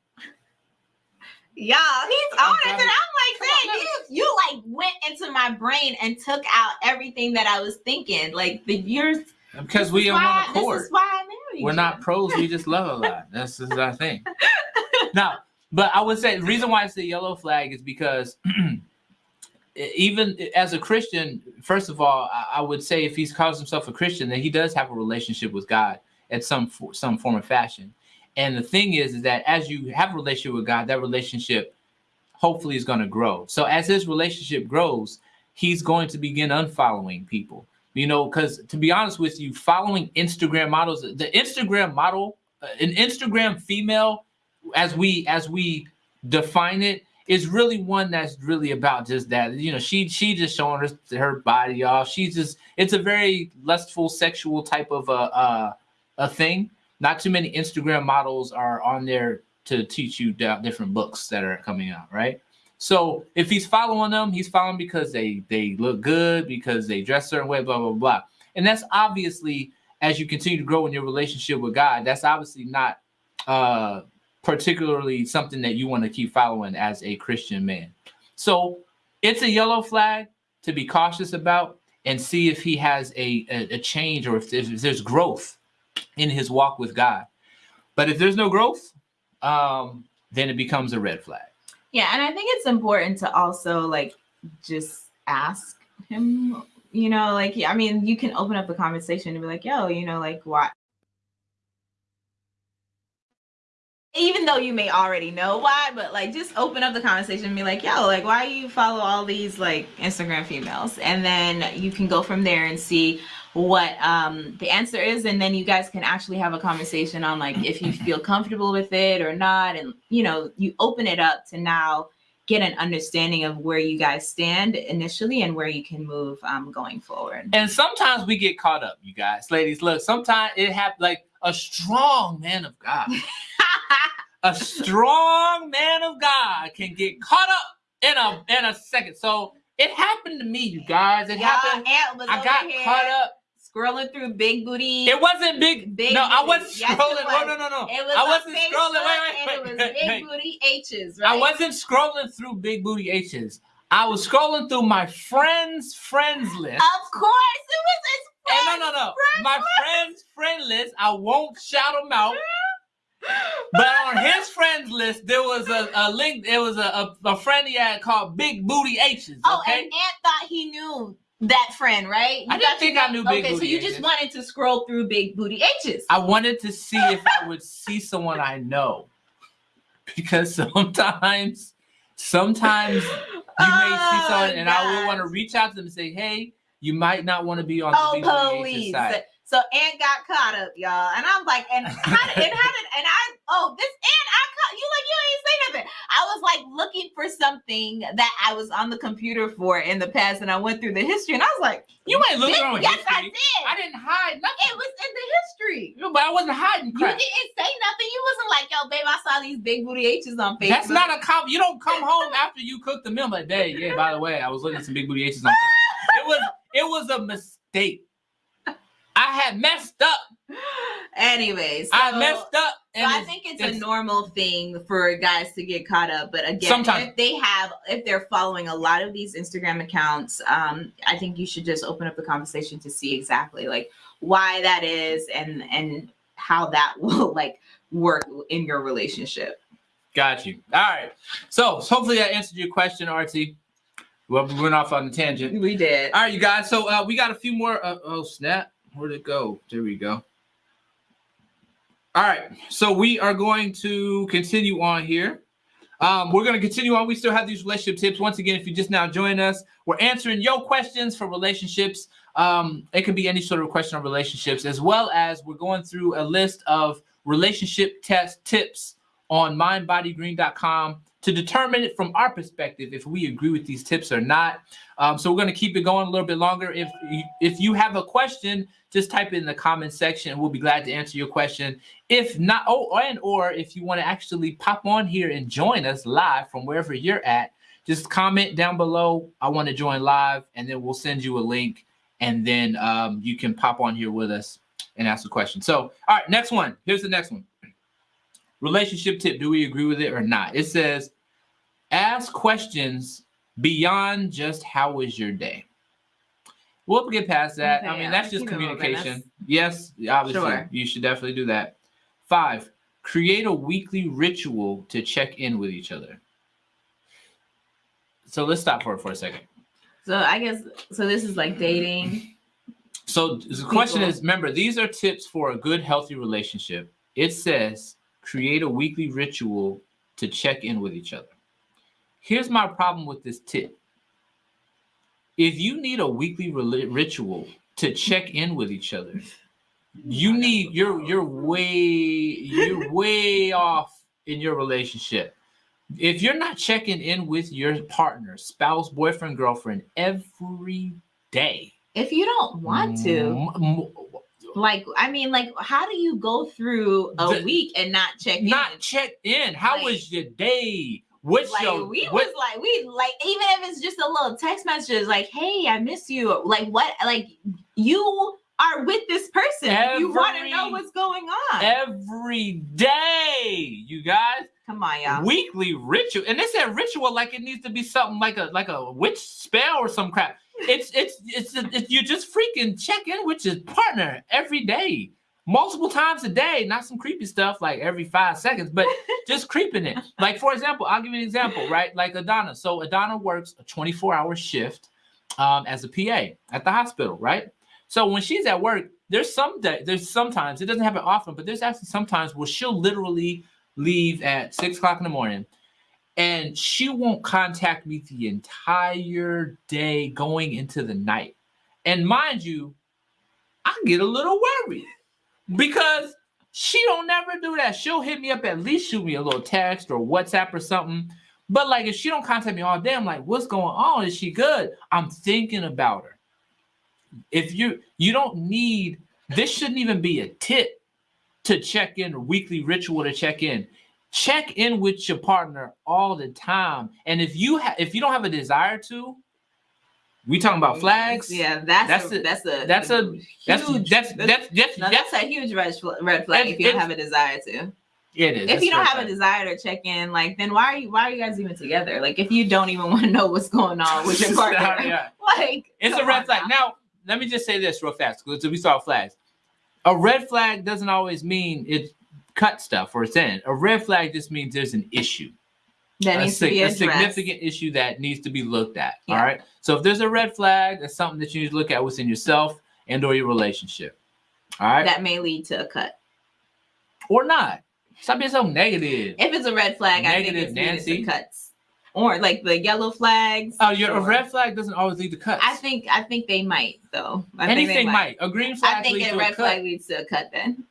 Y'all, he's on it. And I'm like, Come on, saying, you, you like went into my brain and took out everything that I was thinking. Like the years. because we are on one accord. This is why I married We're you. not pros. We just love a lot. That's just our thing. now, but I would say the reason why it's the yellow flag is because even as a Christian, first of all, I, I would say if he calls himself a Christian, then he does have a relationship with God at some some form of fashion. And the thing is, is that as you have a relationship with God, that relationship hopefully is going to grow. So as his relationship grows, he's going to begin unfollowing people. You know, because to be honest with you, following Instagram models, the Instagram model, uh, an Instagram female, as we as we define it, is really one that's really about just that. You know, she she just showing her her body off. She's just it's a very lustful, sexual type of a uh, a thing. Not too many Instagram models are on there to teach you different books that are coming out, right? So if he's following them, he's following because they they look good, because they dress certain way, blah blah blah. And that's obviously as you continue to grow in your relationship with God, that's obviously not uh particularly something that you want to keep following as a Christian man. So it's a yellow flag to be cautious about and see if he has a, a, a change or if if there's growth in his walk with God. But if there's no growth, um, then it becomes a red flag. Yeah, and I think it's important to also like just ask him, you know, like I mean, you can open up a conversation and be like, yo, you know, like why even though you may already know why, but like just open up the conversation and be like, yo, like why you follow all these like Instagram females? And then you can go from there and see what um the answer is and then you guys can actually have a conversation on like if you feel comfortable with it or not and you know you open it up to now get an understanding of where you guys stand initially and where you can move um going forward And sometimes we get caught up, you guys. Ladies, look, sometimes it happens like a strong man of God. a strong man of God can get caught up in a in a second. So it happened to me, you guys. It happened. I got here caught up. Scrolling through big booty It wasn't big. Big no, I wasn't Yes, scrolling. was. No, no, no, no. it was I wasn't Facebook, scrolling. Wait, wait, wait, it was big booty h's right I wasn't scrolling through big booty H's. I was scrolling through my friends' friends list. of course it was his And friend no, no, no. friend My list. friends' friend list. I won't shout them out. But on his friends list, there was a, a link. There was a, a, a friend he had called Big Booty H's. Oh, and Ant thought he knew that friend, right? You I didn't think I knew Big Okay, so you just H's. wanted to scroll through big booty H's. I wanted to see if I would see someone I know, because sometimes, sometimes you may see Oh, someone, and I would want to reach out to them and say, "Hey, you might not want to be on Oh, the Big Booty H's police. side." So Ant got caught up, y'all. And I'm like, and how did, and how did, and I, oh, this Ant, I caught, you like, you ain't say nothing. I was like looking for something that I was on the computer for in the past, and I went through the history, and I was like, You ain't looking "Bitch, on yes, history. I did. I didn't hide nothing. it was in the history. No, but I wasn't hiding You didn't say nothing. You wasn't like, yo, babe, I saw these big booty H's on Facebook. That's not a com. You don't come home after you cook the meal like, "Hey, yeah, by the way, I was looking at some big booty H's on." Facebook." It was it was a mistake. I had messed up. Anyways, I messed up. So I think it's, it's- a normal thing for guys to get caught up. But again, Sometimes. if they have, if they're following a lot of these Instagram accounts, um, I think you should just open up the conversation to see exactly like why that is and and how that will like work in your relationship. Got you. All right. So hopefully that answered your question, RT. Well, we went off on a tangent. We did. All right, you guys. So uh, we got a few more. Uh, oh snap! Where'd it go? There we go. All right. So we are going to continue on here. Um, we're going to continue on. We still have these relationship tips. Once again, if you just now join us, we're answering your questions for relationships. Um, it can be any sort of question on relationships, as well as we're going through a list of relationship test tips on mindbodygreen.com to determine it from our perspective if we agree with these tips or not. Um, so we're going to keep it going a little bit longer. If you, if you have a question, just type it in the comment section. We'll be glad to answer your question. If not, oh, and or if you want to actually pop on here and join us live from wherever you're at, just comment down below. I want to join live, and then we'll send you a link, and then um, you can pop on here with us and ask a question. So, all right, next one. Here's the next one. Relationship tip. Do we agree with it or not? It says, ask questions beyond just how was your day. We'll get past that. I mean, yeah, that's just keep it moving. communication. Yes, obviously, Sure. you should definitely do that. Five, create a weekly ritual to check in with each other. So let's stop for it for a second. So I guess so. This is like dating. So the question is remember, these are tips for a good, healthy relationship. It says create a weekly ritual to check in with each other. Here's my problem with this tip. If you need a weekly ritual to check in with each other, you need you're you're way you're way off in your relationship. If you're not checking in with your partner, spouse, boyfriend, girlfriend every day, If you don't want to, mm, m- m- like, I mean, like, how do you go through a The- week and not check in? not check in. How Like- was your day? What's like your we what- was like we like even if it's just a little text message like hey i miss you. Like what like you are with this person. You want to know what's going on. every day, you guys? come on y'all. Weekly ritual, and they said ritual like it needs to be something like a like a witch spell or some crap. It's it's it's, it's you just freaking check in with your partner every day, multiple times a day. Not some creepy stuff like every five seconds, but just creeping it. Like for example, I'll give you an example, right? Like Adana. So Adana works a 24 hour shift um, as a PA at the hospital, right? So when she's at work, there's some day, there's sometimes it doesn't happen often, but there's actually sometimes where she'll literally leave at six o'clock in the morning and she won't contact me the entire day going into the night. And mind you, I get a little worried because she don't never do that. She'll hit me up at least shoot me a little text or WhatsApp or something. But like if she don't contact me all day, I'm like, what's going on? Is she good? I'm thinking about her. If you you don't need this shouldn't even be a tip to check in, a weekly ritual to check in. Check in with your partner all the time. And if you have if you don't have a desire to, we talking about mm-hmm. flags. yeah that's That's a, a- that's a that's a- That's huge, that's that's that's, no, that's, that's a huge red, fl- red flag if you don't have a desire to it is. if you don't have a desire to check in like then why are you why are you guys even together like if you don't even want to know what's going on with your partner Yeah. like It's a red flag. now. Now, let me just say this real fast because we saw flags. A red flag doesn't always mean it cut stuff or it's in. A red flag just means there's an issue. That a, to be a significant issue that needs to be looked at. Yeah. All right. So if there's a red flag, that's something that you need to look at within yourself and or your relationship. All right. that may lead to a cut. or not. Stop being so negative. If it's a red flag, I think it's Nancy. Cuts. Or like the yellow flags. Oh, your a red flag doesn't always lead to cuts. I think I think they might though. I think they anything might. A green flag I think a red a flag leads to a cut then.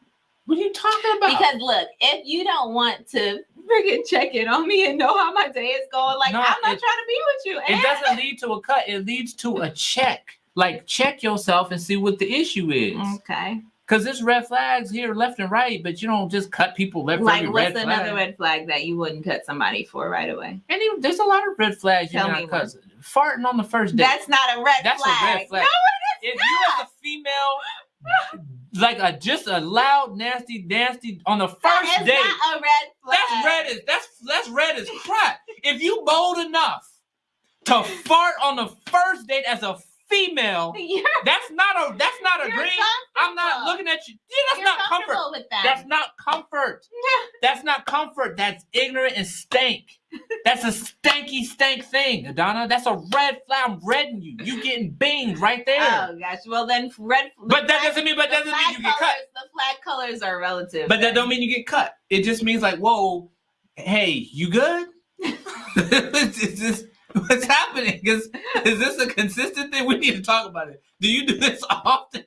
What are you talking about? Because look, if you don't want to freaking check in on me and know how my day is going. Like No, I'm not it- trying to be with you. It eh? doesn't lead to a cut. It leads to a check. Like check yourself and see what the issue is. Okay. Because there's red flags here, left and right, but you don't just cut people left Like what's red another flag. red flag that you wouldn't cut somebody for right away? And even, there's a lot of red flags. Tell You're not cut. Farting on the first date. That's not a red flag. That's flag. a red flag. No, if you as a female, like a just a loud, nasty, nasty on the first is date, not a red flag. that's red as that's that's red as crap. If you bold enough to fart on the first date as a female, You're, that's not a that's not a dream. I'm not looking at you. Yeah, that's You're not comfort. that. That's not comfort. That's not comfort. That's ignorant and stank. That's a stanky stank thing, Adana. That's a red flag. I'm redding you. You getting binged right there. Oh gosh. Well then, red. the but that flag- doesn't mean. But that doesn't mean you get cut. The flag colors are relative. But that don't mean you get cut. It just means like, whoa, hey, you good? is this what's happening? Is is this a consistent thing? We need to talk about it. Do you do this often?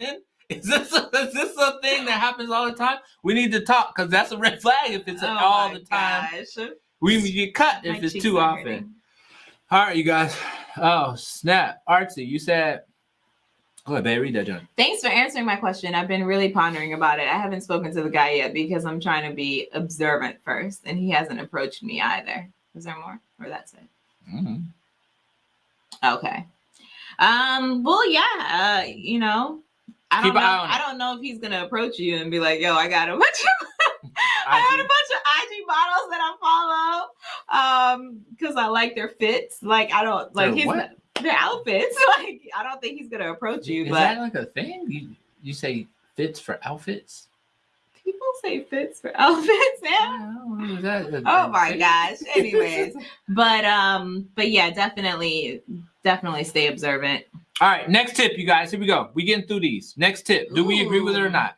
Is this a, is this a thing that happens all the time? We need to talk because that's a red flag if it's Oh all the time. gosh. We get cut My if it's too often. hurting. All right, you guys. Oh snap, Artsy, you said. Go ahead, babe. Read that, John. Thanks for answering my question. I've been really pondering about it. I haven't spoken to the guy yet because I'm trying to be observant first, and he hasn't approached me either. Is there more, or that's it? Mhm. Okay. Um. Well, yeah. Uh, you know, I don't Keep know. an eye on I don't know if he's gonna approach you and be like, "Yo, I got a bunch of, I got a bunch of IG models that I follow, um, because I like their fits. Like, I don't like Their his what? their outfits. Like, I don't think he's gonna approach you. Is but that like a thing? You you say fits for outfits? People say fits for outfits now. I don't know, is that Oh my gosh. Anyways, but um, but yeah, definitely, definitely stay observant. All right, next tip, you guys. Here we go. We getting through these. Next tip. Do we agree with it or not?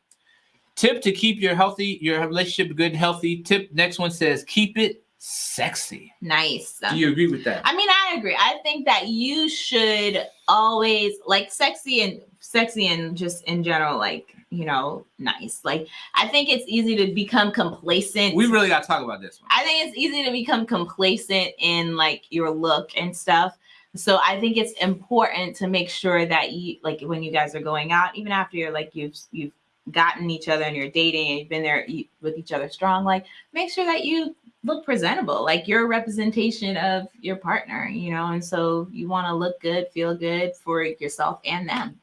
Tip to keep your healthy, your relationship good and healthy. Tip next one says keep it sexy. Nice. Do you agree with that? I mean, I agree. I think that you should always like sexy and sexy and just in general, like, you know, nice. Like, I think it's easy to become complacent. We really got to talk about this one. I think it's easy to become complacent in like your look and stuff. So I think it's important to make sure that you like when you guys are going out, even after you're like you've you've gotten each other and you're dating and you've been there with each other strong, like make sure that you look presentable, like you're a representation of your partner, you know, and so you want to look good, feel good for yourself and them.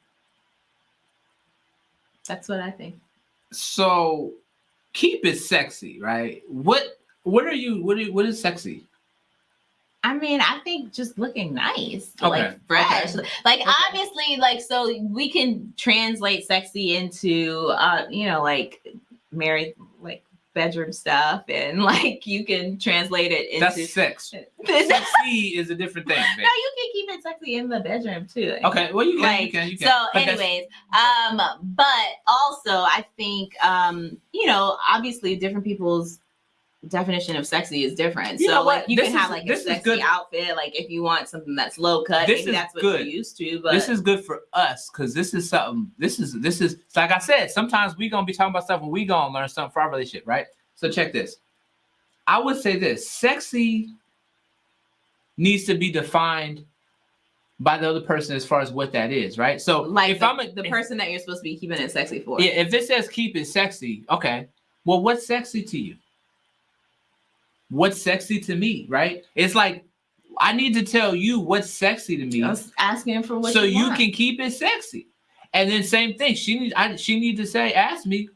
That's what I think. So keep it sexy, right? What what are you what are what is sexy? I mean, I think just looking nice, Okay, like fresh. okay. Like Okay. obviously, like so we can translate sexy into uh, you know, like married like bedroom stuff and like you can translate it into That's sex. no, Sexy is a different thing. babe. you can keep it sexy in the bedroom too. Okay, well you can, you can, you can. so But anyways um but also i think um you know obviously different people's definition of sexy is different You so know like what? you This can have like a this is sexy good. outfit like if you want something that's low cut This maybe is that's what good. you're used to but this is good for us because this is something. This is this is like I said. Sometimes we gonna be talking about stuff and we gonna learn something for our relationship, right? So check this. I would say this: sexy needs to be defined by the other person as far as what that is, right? So like if the, I'm a, the if- person that you're supposed to be keeping it sexy for yeah, if it says keep it sexy, okay. Well, what's sexy to you? What's sexy to me, right? It's like I need to tell you what's sexy to me was asking for what so you, you can keep it sexy. And then same thing. She need I she need to say ask me.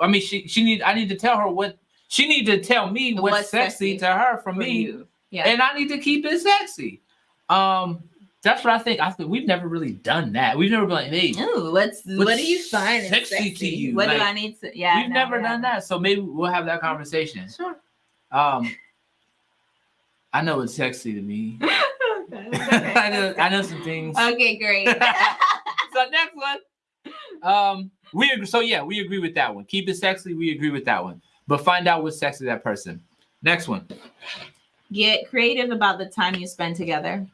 I mean she she need I need to tell her what she need to tell me what's, What's sexy, sexy to her from for me, you. yeah and I need to keep it sexy. Um, that's what I think. I think we've never really done that. We've never been like, hey, Ooh, what's, what What's do you find sexy sexy, to you? What Like, do I need to? Yeah, we've no, never done that. So maybe we'll have that conversation. Sure. Um, I know it's sexy to me. Okay, okay, I know. I know some things. Okay, great. so next one. Um, we agree. So yeah, we agree with that one. Keep it sexy. We agree with that one. But find out what's sexy that person. Next one. Get creative about the time you spend together.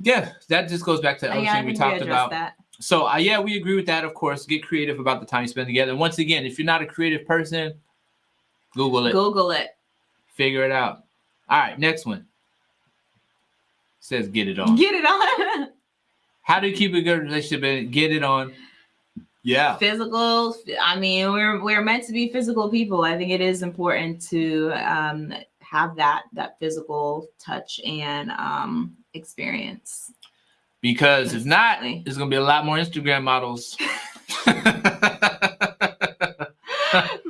Yeah, that just goes back to Oh, yeah, everything we talked addressed about. that. So uh, yeah, we agree with that. Of course, get creative about the time you spend together. And once again, if you're not a creative person, Google it. Google it. Figure it out. All right, next one. Says get it on. Get it on. How do you keep a good relationship and get it on? Yeah. physical i mean we're we're meant to be physical people i think it is important to um have that that physical touch and um experience Because if not, Definitely. there's gonna be a lot more Instagram models.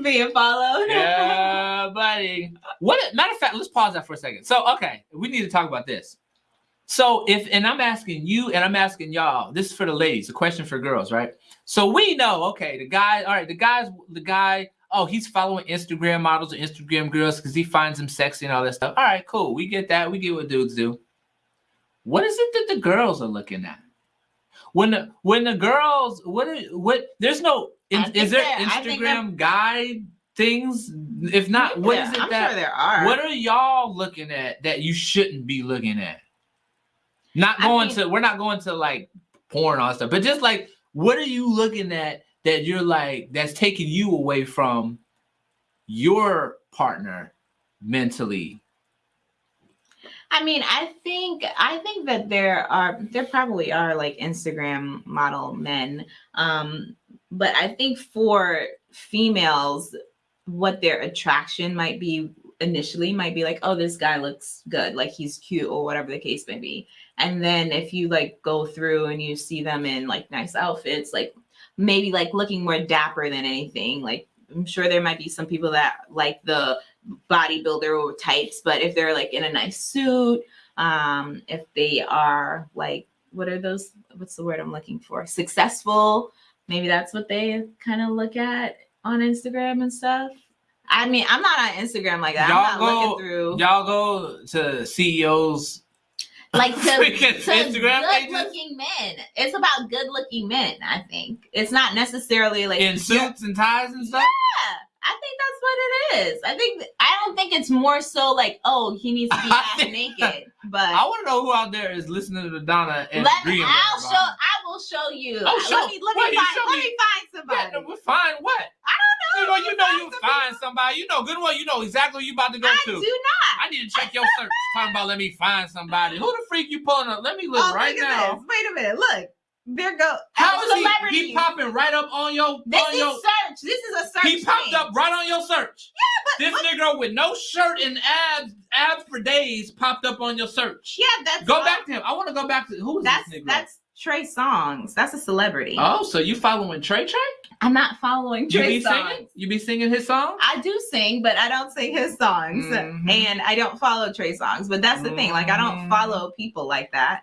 being followed yeah, buddy. What matter of fact, let's pause that for a second. So, okay, we need to talk about this. So, if and I'm asking you and I'm asking y'all, this is for the ladies, a question for girls, right? So we know, okay, the guy, all right, the guy's the guy, oh, he's following Instagram models or Instagram girls because he finds them sexy and all that stuff. All right, cool. We get that. We get what dudes do. What is it that the girls are looking at? When the when the girls, what what there's no I is, there that- Instagram guide things? If not, what is it I'm that sure there are what are y'all looking at that you shouldn't be looking at? Not I going mean- to we're not going to like porn on stuff, but just like what are you looking at that you're like that's taking you away from your partner mentally? I mean, I think I think that there are there probably are like Instagram model men. Um, but I think for females, what their attraction might be initially might be like, oh, this guy looks good, like he's cute or whatever the case may be. And then if you like go through and you see them in like nice outfits, like maybe like looking more dapper than anything, like I'm sure there might be some people that like the bodybuilder types, but if they're like in a nice suit, um, if they are like, what are those? What's the word I'm looking for? Successful. Maybe that's what they kind of look at on Instagram and stuff. I mean, I'm not on Instagram like that. I'm not go- looking through Y'all go to CEOs like to, to Instagram pages? good-looking men. It's about good-looking men. I think it's not necessarily like in suits and ties and stuff. Yeah, I think that's what it is. I think I don't think it's more so like, oh, he needs to be half naked. But I want to know who out there is listening to Donna and let me, agreeing I'll her show. I will show you. Oh, show- Let me let wait, me find. Let me- find somebody. no, we're fine. What? I don't know. You know, you know, you Find find somebody. You know, good one. You know exactly you about to go I to. I do not. I need to check your search. Talking about let me find somebody. Who the freak you pulling up? Let me look oh, right look now. this. Wait a minute. Look, there go. How is he? celebrities. He popping right up on your This on is your. search. This is a search. He popped thing. up right on your search. Yeah, but This what- nigga with no shirt and abs, abs for days, popped up on your search. Yeah, that's Go all- back to him. I want to go back to who is That's this nigga? that's Trey Songz. That's a celebrity. oh, so you following Trey Trey? I'm not following Trey You be Songz. singing? You be singing his song? I do sing, but I don't sing his songs, Mhm. and I don't follow Trey Songz. But that's the thing; like I don't Mhm. follow people like that.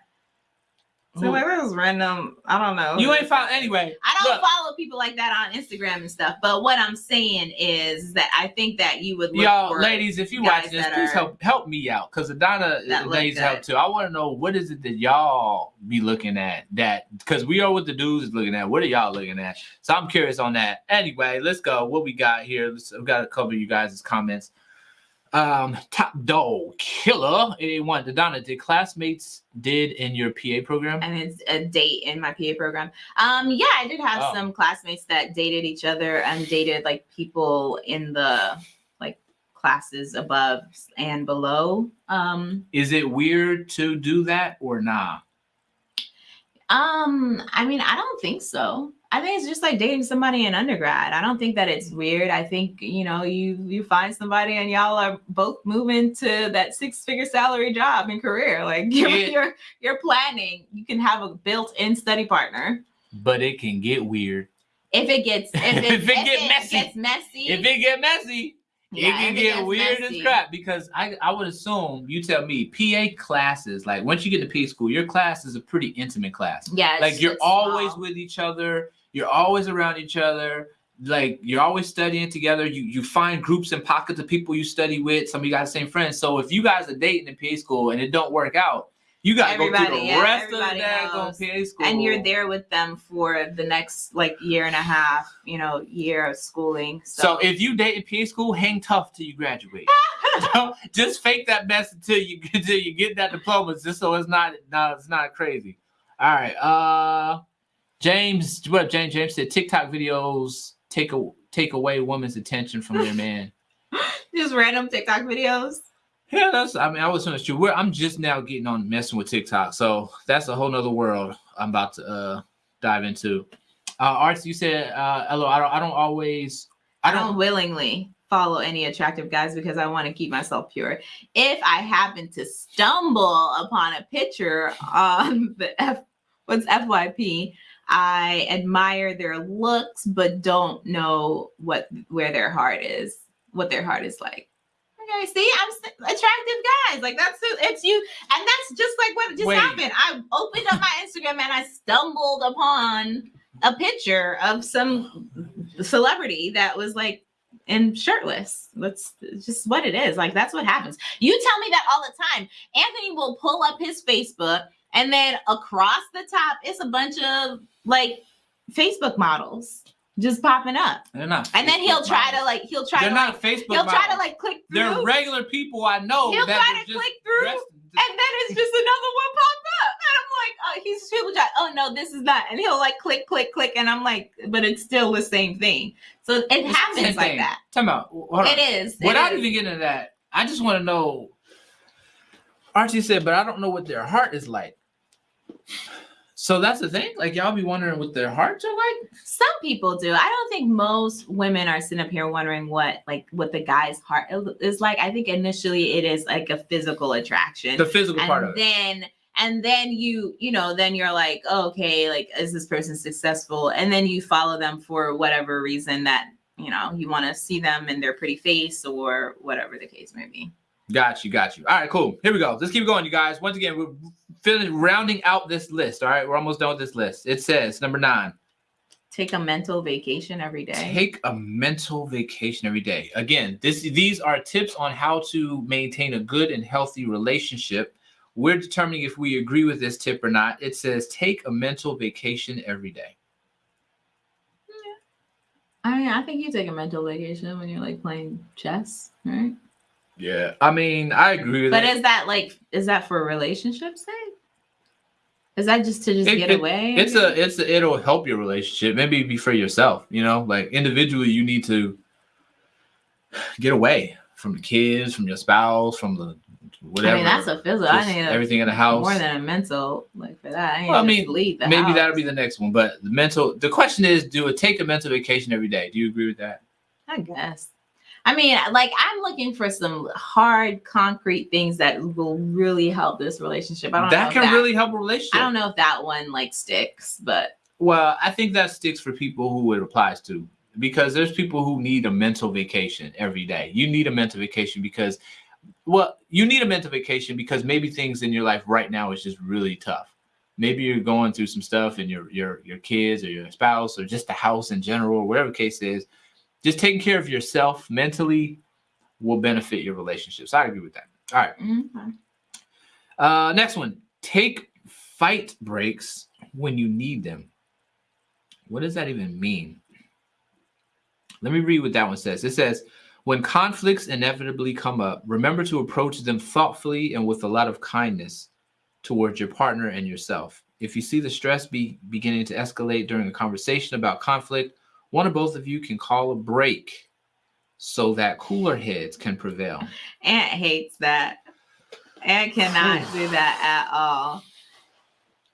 So Who- like this is random. I don't know. You ain't follow anyway. I don't look. follow people like that on Instagram and stuff. But what I'm saying is that I think that you would look Y'all, for ladies, if you watch this, please are- help help me out because Adana uh, That look needs help too. I want to know what is it that y'all be looking at that because we are what the dudes is looking at. What are y'all looking at? So I'm curious on that. Anyway, let's go. What we got here? Let's, I've got to cover you guys' comments. Um, top dog killer 81. Donna, did classmates did in your PA program? and it's a date in my PA program. Um, yeah, I did have Oh. some classmates that dated each other and dated like people in the like classes above and below. Um, Is it weird to do that or nah? Um, I mean, I don't think so. I think it's just like dating somebody in undergrad. I don't think that it's weird. I think you know you you find somebody and y'all are both moving to that six figure salary job and career. Like you're Yeah. you're, you're planning. You can have a built in study partner. But it can get weird. If it gets if it, If it get messy. gets messy, If it get messy, yeah, it can get weird messy. as crap because I, I would assume you tell me PA classes like once you get to PA school your class is a pretty intimate class Yeah, like you're always small. with each other you're always around each other like you're always studying together you you find groups and pockets of people you study with some of you got the same friends so if you guys are dating in PA school and it don't work out you got to go through the yeah, rest of the daggone knows. PA school and you're there with them for the next like year and a half, you know, year of schooling. So if you date in PA school, hang tough till you graduate. Just fake that mess until you until you get that diploma, just so it's not no, it's not crazy. All right. Uh James, what James? James said TikTok videos take a take away woman's attention from their man. Just random TikTok videos. Yeah, that's. I mean, I was honest. You, we're, I'm just now getting on messing with TikTok, so that's a whole nother world I'm about to uh dive into. Uh, Arts, you said, uh, hello. I don't. I don't always. I don't willingly follow any attractive guys because I want to keep myself pure. If I happen to stumble upon a picture on the F, what's FYP, I admire their looks, but don't know what where their heart is, what their heart is like. Okay, see, I'm attractive guys. Like that's it's you, and that's just like what just Wait. happened. I opened up my Instagram and I stumbled upon a picture of some celebrity that was like and shirtless. That's just what it is. Like that's what happens. You tell me that all the time. Anthony will pull up his Facebook and then across the top it's a bunch of like Facebook models just popping up. They're not. And then he'll try to like he'll try They're to not like Facebook. he'll try to like click through They're regular people I know He'll try to click through, and then it's just another one popped up. And I'm like, oh, he's he'll try, oh no, this is not. And he'll like click, click, click. And I'm like, but it's still the same thing. So it It's happens like thing. that. Time out. Hold on. It is. it Without is. even getting into that, I just want to know. Archie said, but I don't know what their heart is like. So that's the thing. Like y'all be wondering what their hearts are like. Some people do. I don't think most women are sitting up here wondering what like what the guy's heart is like. I think initially it is like a physical attraction. The physical part of and it. then and then you you know then you're like oh, okay like is this person successful and then you follow them for whatever reason that you know you want to see them in their pretty face or whatever the case may be Got you, got you. All right, cool. Here we go. Let's keep going, you guys. Once again, we're feeling rounding out this list. All right, we're almost done with this list. It says number nine. take a mental vacation every day Take a mental vacation every day. Again, this these are tips on how to maintain a good and healthy relationship. We're determining if we agree with this tip or not. It says take a mental vacation every day. Yeah. i mean i think you take a mental vacation when you're like playing chess right Yeah. I mean, I agree with but it. is that like is that for relationships sake is that just to just It- get it- away It's a it's a, it'll help your relationship. Maybe be for yourself, you know, like individually you need to get away from the kids, from your spouse, from the whatever. i mean that's a physical i just need a everything in the house. more than a mental like for that. I, need Well, I mean, leave the Maybe house. that'll be the next one. But the mental the question is, do it take a mental vacation every day? Do you agree with that? I guess. I mean, like I'm looking for some hard, concrete things that will really help this relationship. I don't know That can really help a relationship. I don't know if that one like sticks, but Well, I think that sticks for people who it applies to because there's people who need a mental vacation every day. You need a mental vacation because, well, you need a mental vacation because maybe things in your life right now is just really tough. Maybe you're going through some stuff and your your your kids or your spouse or just the house in general, or whatever the case is. Just taking care of yourself mentally will benefit your relationships. I agree with that. All right. Mhm. Uh, next one. Take fight breaks when you need them. What does that even mean? Let me read what that one says. It says, when conflicts inevitably come up, remember to approach them thoughtfully and with a lot of kindness towards your partner and yourself. If you see the stress be beginning to escalate during a conversation about conflict, one or both of you can call a break so that cooler heads can prevail. Ant hates that. Ant cannot do that at all.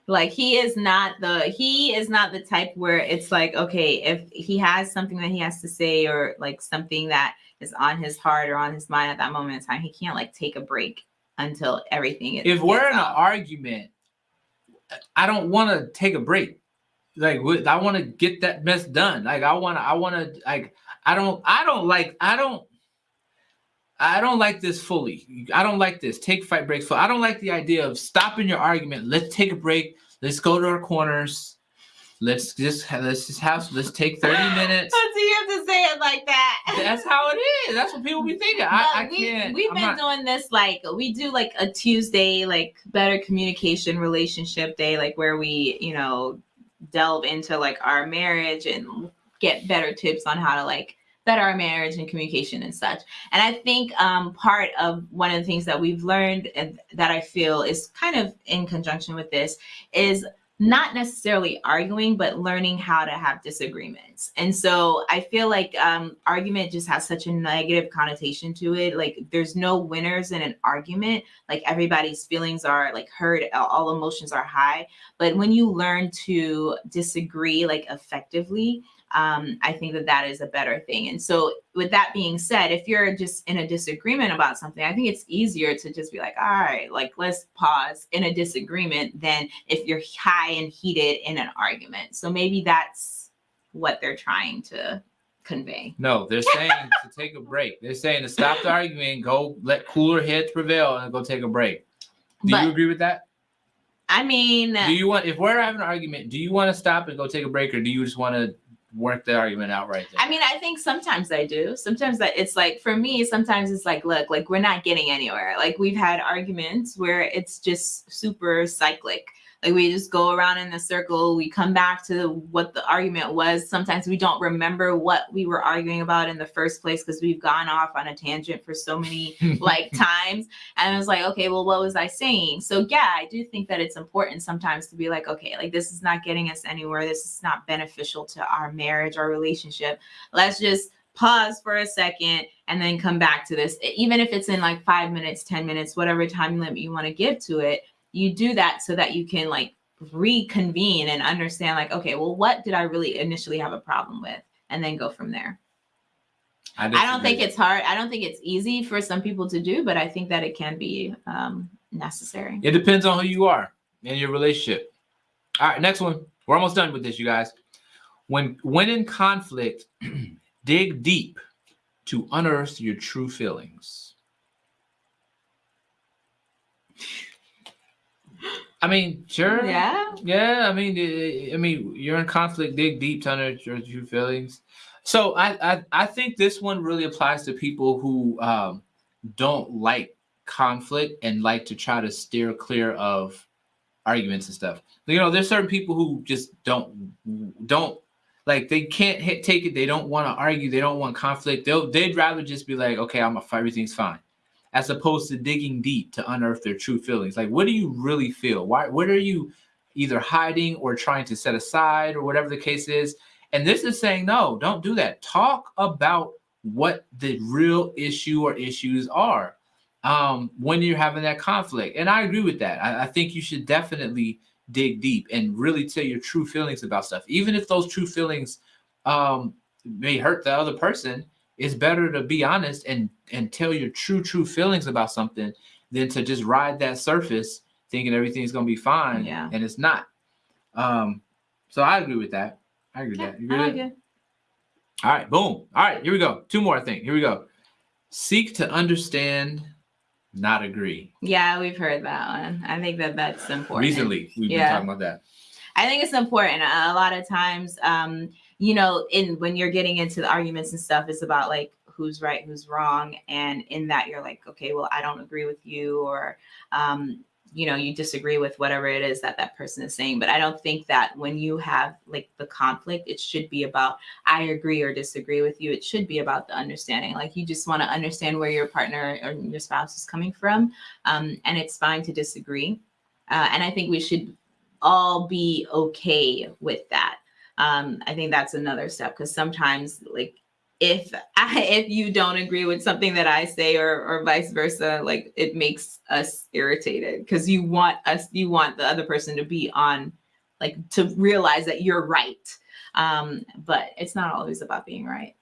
Like he is not the he is not the type where it's like okay if he has something that he has to say or like something that is on his heart or on his mind at that moment in time he can't like take a break until everything is if we're in an argument, I don't want to take a break. Like I want to get that mess done. Like I want to, I want to, like I don't, I don't like, I don't, I don't like this fully. I don't like this. Take fight breaks. For I don't like the idea of stopping your argument. Let's take a break. Let's go to our corners. Let's just let's just have let's take thirty minutes. But do you have to say it like that? That's how it is. That's what people be thinking. I, I we, can't. We've I'm been not- doing this like we do like a Tuesday, like better communication relationship day, like where we, you know, delve into like our marriage and get better tips on how to like better our marriage and communication and such. And I think um, part of one of the things that we've learned and that I feel is kind of in conjunction with this is not necessarily arguing, but learning how to have disagreements. And so I feel like um, argument just has such a negative connotation to it. Like there's no winners in an argument. Like everybody's feelings are like heard, all emotions are high. But when you learn to disagree like effectively, um, I think that that is a better thing. And so, with that being said, if you're just in a disagreement about something, I think it's easier to just be like, all right, like let's pause in a disagreement than if you're high and heated in an argument. So maybe that's what they're trying to convey. No, they're saying to take a break. They're saying to stop the argument, go let cooler heads prevail, and go take a break. Do but, you agree with that? I mean, do you want if we're having an argument, do you want to stop and go take a break, or do you just want to work the argument out right there. I mean, I think sometimes I do. Sometimes that it's like for me, sometimes it's like, look, like we're not getting anywhere. Like we've had arguments where it's just super cyclic. Like we just go around in the circle, we come back to what the argument was. Sometimes we don't remember what we were arguing about in the first place because we've gone off on a tangent for so many like times. And it's like, okay, well, what was I saying? So yeah, I do think that it's important sometimes to be like, okay, like this is not getting us anywhere. This is not beneficial to our marriage, our relationship. Let's just pause for a second and then come back to this even if it's in like five minutes 10 minutes whatever time limit you want to give to it you do that so that you can like reconvene and understand like okay well what did i really initially have a problem with? And then go from there. I, I don't think it's hard i don't think it's easy for some people to do but i think that it can be um, necessary. It depends on who you are in your relationship. All right next one. We're almost done with this you guys. When when in conflict dig deep to unearth your true feelings I mean, sure. Yeah. Yeah. I mean, I mean, you're in conflict. Dig deep to your true feelings. So I, I, I think this one really applies to people who um, don't like conflict and like to try to steer clear of arguments and stuff. You know, there's certain people who just don't don't like they can't hit, take it. They don't want to argue. They don't want conflict. They'll they'd rather just be like, okay, I'm a everything's fine as opposed to digging deep to unearth their true feelings. Like, what do you really feel? Why, what are you either hiding or trying to set aside or whatever the case is? And this is saying, no, don't do that. Talk about what the real issue or issues are um, when you're having that conflict. And I agree with that. I, I think you should definitely dig deep and really tell your true feelings about stuff. Even if those true feelings um, may hurt the other person, it's better to be honest and and tell your true true feelings about something than to just ride that surface thinking everything's gonna be fine yeah. and it's not. Um, so I agree with that. I agree yeah, with that. Agree with that? All right, boom. All right, here we go. Two more, I think. Here we go. Seek to understand, not agree. Yeah, we've heard that one. I think that that's important. Recently, we've yeah. been talking about that. I think it's important. A lot of times, um, you know, in when you're getting into the arguments and stuff, it's about like who's right, who's wrong, and in that you're like, okay, well, I don't agree with you, or um, you know, you disagree with whatever it is that that person is saying. But I don't think that when you have like the conflict, it should be about I agree or disagree with you. It should be about the understanding. Like you just want to understand where your partner or your spouse is coming from, um, and it's fine to disagree. Uh, and I think we should all be okay with that um, I think that's another step because sometimes like if I, if you don't agree with something that I say or or vice versa, like it makes us irritated because you want us you want the other person to be on like to realize that you're right. Um, but it's not always about being right.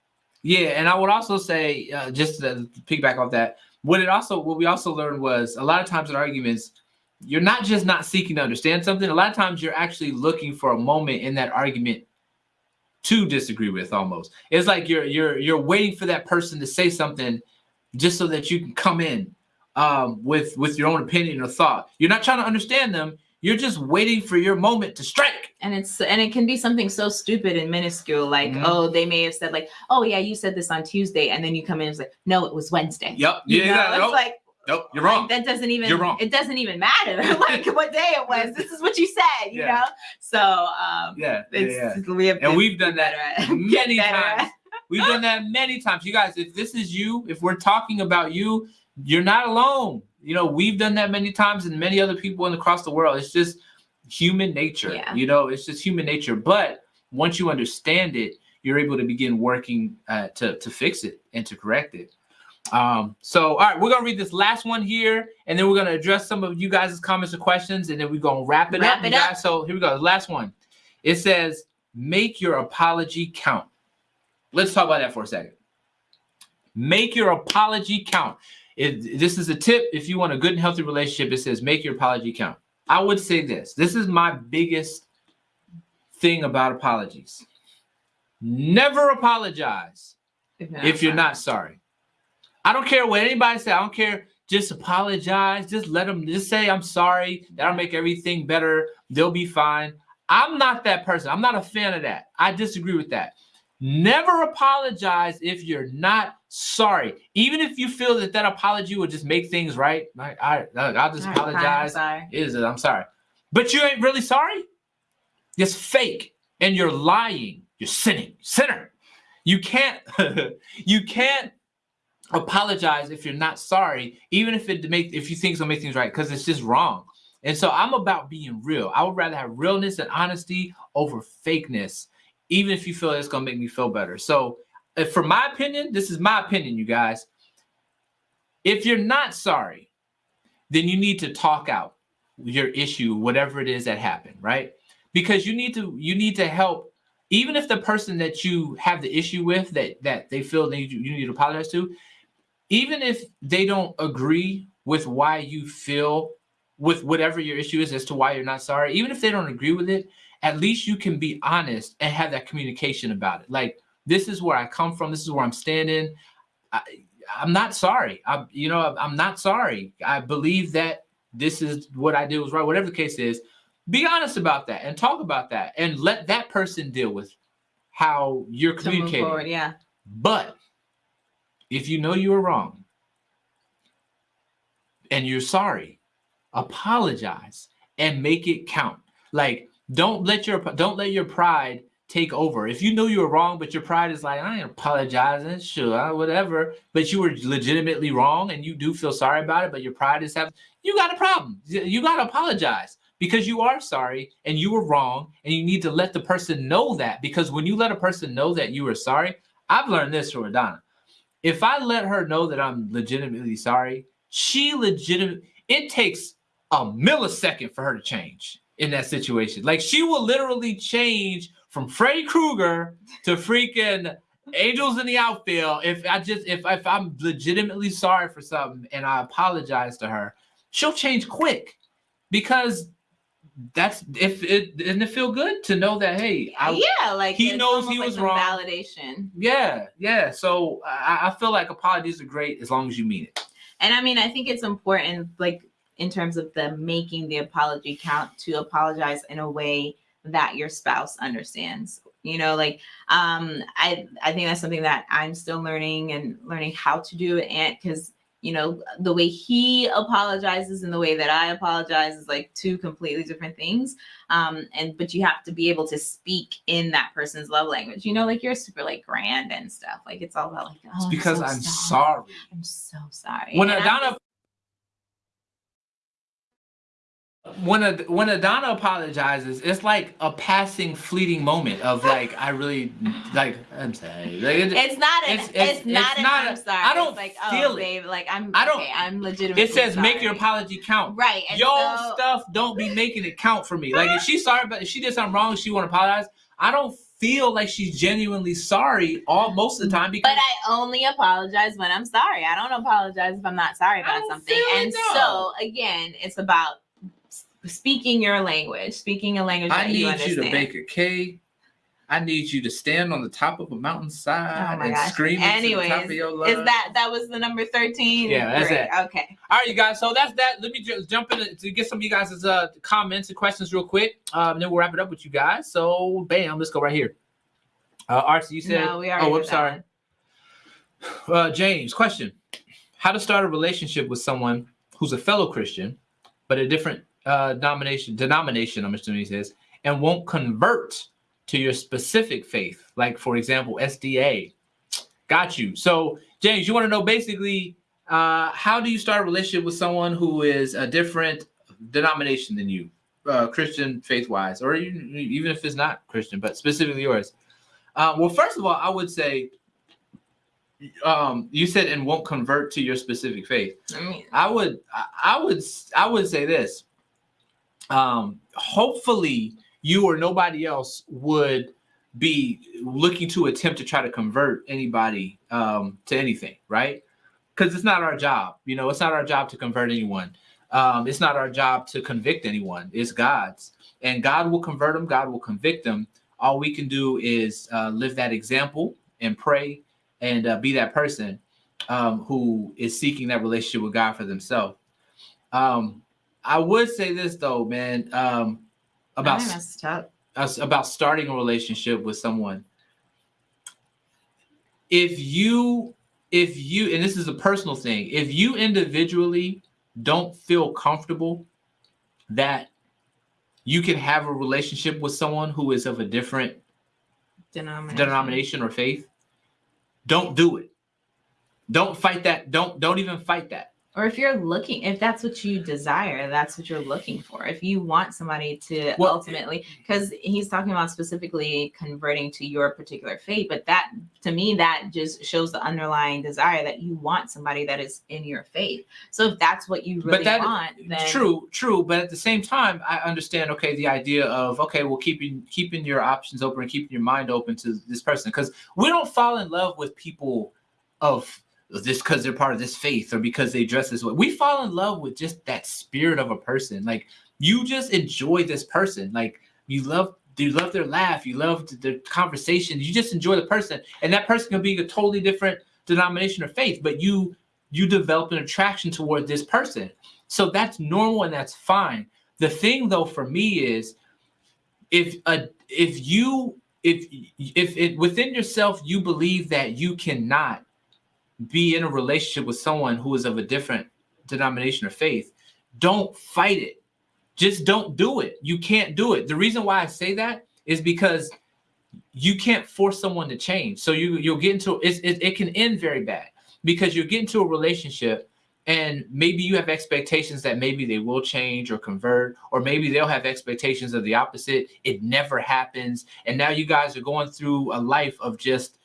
Yeah, and I would also say uh, just to piggyback off that, what it also what we also learned was a lot of times in arguments you're not just not seeking to understand something. A lot of times you're actually looking for a moment in that argument to disagree with almost. It's like you're you're you're waiting for that person to say something just so that you can come in um, with with your own opinion or thought. You're not trying to understand them. You're just waiting for your moment to strike. And it's and it can be something so stupid and minuscule, like mm-hmm. oh, they may have said like, oh yeah, you said this on Tuesday, and then you come in and it's like, no, it was Wednesday. Yep. You yeah. Know? It's nope. like Nope, you're wrong. That doesn't even you're wrong. It doesn't even matter like what day it was. This is what you said, you yeah. know. So um, yeah, yeah, yeah. we have and we've done that many times. we've done that many times. You guys, if this is you, if we're talking about you, you're not alone. You know, we've done that many times, and many other people in across the world. It's just human nature. Yeah. You know, it's just human nature. But once you understand it, you're able to begin working uh, to to fix it and to correct it. Um, so all right, we're gonna read this last one here, and then we're gonna address some of you guys' comments and questions, and then we're gonna wrap it Wrap up. it up. guys. So here we go. The last one. It says, make your apology count. Let's talk about that for a second. Make your apology count. It, this is a tip if you want a good and healthy relationship. It says, make your apology count. I would say this this is my biggest thing about apologies. Never apologize if you're not sorry. I don't care what anybody say. I don't care. Just apologize. Just let them just say I'm sorry. That'll make everything better. They'll be fine. I'm not that person. I'm not a fan of that. I disagree with that. Never apologize if you're not sorry. Even if you feel that that apology will just make things right. Like, all right, I'll just All right, fine, I'm apologize. sorry. Is it? I'm sorry. But you ain't really sorry. It's fake. And you're lying. You're sinning. Sinner. You can't you can't apologize if you're not sorry, even if it make if you think it's gonna make things right, because it's just wrong. And so I'm about being real. I would rather have realness and honesty over fakeness, even if you feel it's gonna make me feel better. So, if, for my opinion, this is my opinion, you guys. If you're not sorry, then you need to talk out your issue, whatever it is that happened, right? Because you need to you need to help, even if the person that you have the issue with that that they feel that you, you need to apologize to, even if they don't agree with why you feel with whatever your issue is as to why you're not sorry, even if they don't agree with it, at least you can be honest and have that communication about it. Like, this is where I come from. This is where I'm standing. I, I'm not sorry. I, you know, I'm not sorry. I believe that this is what I did was right. Whatever the case is, be honest about that and talk about that and let that person deal with how you're communicating. forward, yeah. But if you know you were wrong and you're sorry, apologize and make it count. Like don't let your don't let your pride take over. If you know you were wrong, but your pride is like, I ain't apologizing, sure, whatever. But you were legitimately wrong and you do feel sorry about it, but your pride is having you got a problem. You got to apologize because you are sorry and you were wrong and you need to let the person know that because when you let a person know that you were sorry, I've learned this from Adana. If I let her know that I'm legitimately sorry, she legitimate it takes a millisecond for her to change in that situation. Like she will literally change from Freddy Krueger to freaking angels in the outfield. If I just if if I'm legitimately sorry for something and I apologize to her, she'll change quick because that's if it didn't it feel good to know that hey I, yeah, like he knows he like was wrong. Validation. yeah yeah so I, I feel like apologies are great as long as you mean it And I mean, I think it's important, like in terms of the making the apology count, to apologize in a way that your spouse understands. You know, like um, I I think that's something that I'm still learning and learning how to do it, and because you know the way he apologizes and the way that I apologize is like two completely different things. Um, and but you have to be able to speak in that person's love language. You know, like you're super like grand and stuff. Like it's all about like oh, it's because so i'm sorry. I'm so sorry. when And I'm Adana when a, when Adana apologizes, it's like a passing, fleeting moment of like I really like I'm sorry. Like, it, It's not an. It's- It's, it's- not it's an. not I'm a- sorry. I don't it's like, oh, feel oh, it. babe, like I'm. I don't- Okay, I'm legitimately. it says make your apology count. Right. And Your so, stuff don't be making it count for me. Like if she's sorry, but if she did something wrong, she want to apologize. I don't feel like she's genuinely sorry all most of the time because But I only apologize when I'm sorry. I don't apologize if I'm not sorry about something. And so again, it's about speaking your language, speaking a language I that you need you understand. to bake a cake. I need you to stand on the top of a mountainside Oh and gosh. scream into the top Anyways, lungs. Is that that was the number thirteen? Yeah, that's Great. it. Okay. All right, you guys. So that's that. Let me just jump in to get some of you guys' uh, comments and questions real quick. Um, then we'll wrap it up with you guys. So, bam, let's go right here. Uh, Archie, you said. no, oh, I'm sorry. Uh, James, question: How to start a relationship with someone who's a fellow Christian, but a different uh, denomination? Denomination, I'm assuming he says, and won't convert to your specific faith, like for example, SDA. Got you. So, James, you want to know basically uh, how do you start a relationship with someone who is a different denomination than you? uh, Christian faith wise, or even, even if it's not Christian, but specifically yours? Uh, well, first of all, I would say um you said and won't convert to your specific faith I mean, i would I- i would i would say this um hopefully you or nobody else would be looking to attempt to try to convert anybody um to anything right? Because it's not our job you know it's not our job to convert anyone. Um it's not our job to convict anyone. It's god's. And god will convert them god will convict them all we can do is uh, live that example and pray and uh, be that person um, who is seeking that relationship with God for themselves. Um, I would say this though, man, um, about about starting a relationship with someone. If you, if you, and this is a personal thing, if you individually don't feel comfortable that you can have a relationship with someone who is of a different Denomination. denomination or faith, don't do it. Don't fight that. Don't don't even fight that. Or if you're looking, if that's what you desire, that's what you're looking for. If you want somebody to Well, ultimately, because he's talking about specifically converting to your particular faith, but that to me, that just shows the underlying desire that you want somebody that is in your faith. So if that's what you really but that want, then true, true. But at the same time, I understand. Okay, the idea of okay, well, keeping keeping your options open and keeping your mind open to this person because we don't fall in love with people of this because they're part of this faith or because they dress this way. We fall in love with just that spirit of a person. Like you just enjoy this person. Like you love you love their laugh, you love their conversation, you just enjoy the person. And that person can be a totally different denomination or faith, but you you develop an attraction toward this person. So that's normal and that's fine. The thing though for me is if a if you if if it within yourself you believe that you cannot be in a relationship with someone who is of a different denomination or faith, don't fight it. Just don't do it. You can't do it. The reason why I say that is because you can't force someone to change. So you you'll get into it, it, can end very bad because you get into a relationship and maybe you have expectations that maybe they will change or convert or maybe they'll have expectations of the opposite it never happens and now you guys are going through a life of just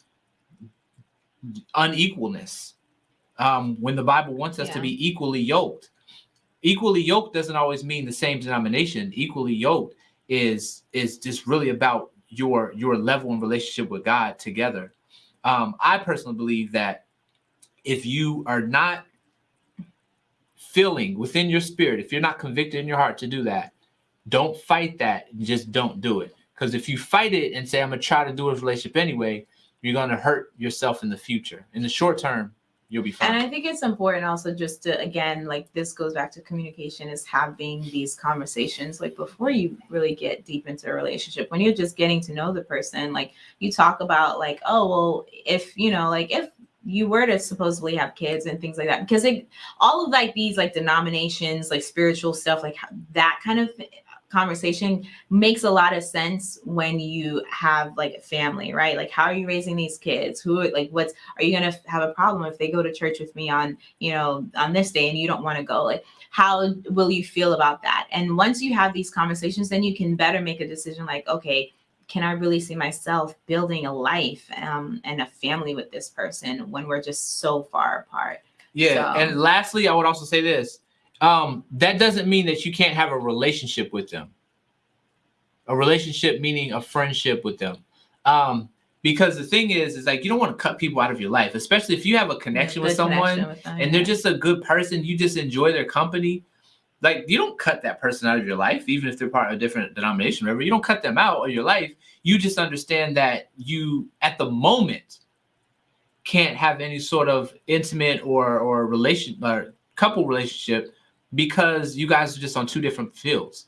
unequalness um, when the bible wants us to be equally yoked equally yoked doesn't always mean the same denomination equally yoked is is just really about your your level and relationship with god together um, i personally believe that if you are not feeling within your spirit, if you're not convicted in your heart to do that, don't fight that. Just don't do it. Because if you fight it and say, I'm going to try to do a relationship anyway, you're going to hurt yourself in the future. In the short term, you'll be fine. And I think it's important also just to again, like this goes back to communication is having these conversations like before you really get deep into a relationship. When you're just getting to know the person, like you talk about like, oh well, if you know, like if you were to supposedly have kids and things like that, because it all of like these like denominations, like spiritual stuff, like that kind of conversation makes a lot of sense when you have like a family, right? Like how are you raising these kids? Who like what's are you gonna have a problem if they go to church with me on you know on this day and you don't want to go? Like how will you feel about that? And once you have these conversations, then you can better make a decision. Like okay, can I really see myself building a life um, and a family with this person when we're just so far apart? Yeah. So- And lastly, I would also say this um, that doesn't mean that you can't have a relationship with them. A relationship meaning a friendship with them. Um, because the thing is, is like you don't want to cut people out of your life, especially if you have a connection with someone connection with them, and they're just a good person, you just enjoy their company. Like you don't cut that person out of your life, even if they're part of a different denomination, whatever. You don't cut them out of your life. You just understand that you, at the moment, can't have any sort of intimate or or relation or couple relationship because you guys are just on two different fields,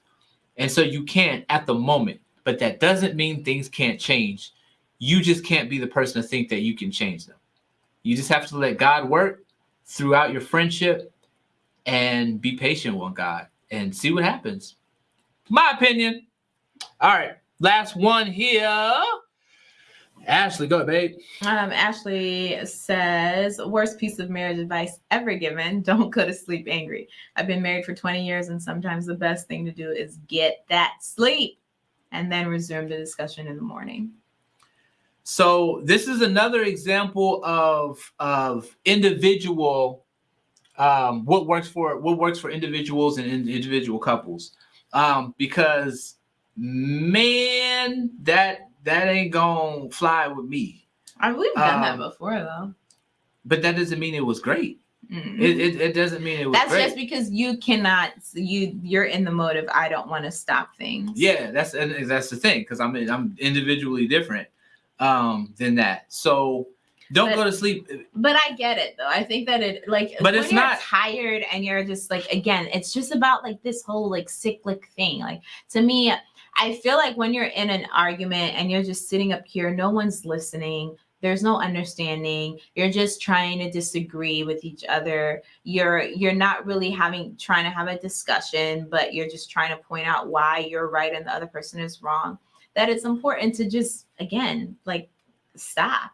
and so you can't at the moment. But that doesn't mean things can't change. You just can't be the person to think that you can change them. You just have to let God work throughout your friendship and be patient with God and see what happens. My opinion. All right, last one here. Ashley, go ahead, babe. Um, Ashley says, worst piece of marriage advice ever given. Don't go to sleep angry. I've been married for 20 years, and sometimes the best thing to do is get that sleep and then resume the discussion in the morning. So this is another example of of individual um, what works for what works for individuals and individual couples. Um, because man, that that ain't gonna fly with me. I we've done Um, that before though. But that doesn't mean it was great. Mm. It, it, it doesn't mean it was That's great. just because you cannot you you're in the mode of I don't want to stop things. yeah, that's and that's the thing because I'm I'm individually different um, than that. So don't But- go to sleep. But I get it though. I think that it like But when it's you're not- tired and you're just like again, it's just about like this whole like cyclic thing. Like to me, I feel like when you're in an argument and you're just sitting up here, no one's listening. There's no understanding. You're just trying to disagree with each other. You're you're not really having trying to have a discussion, but you're just trying to point out why you're right and the other person is wrong. That it's important to just again like stop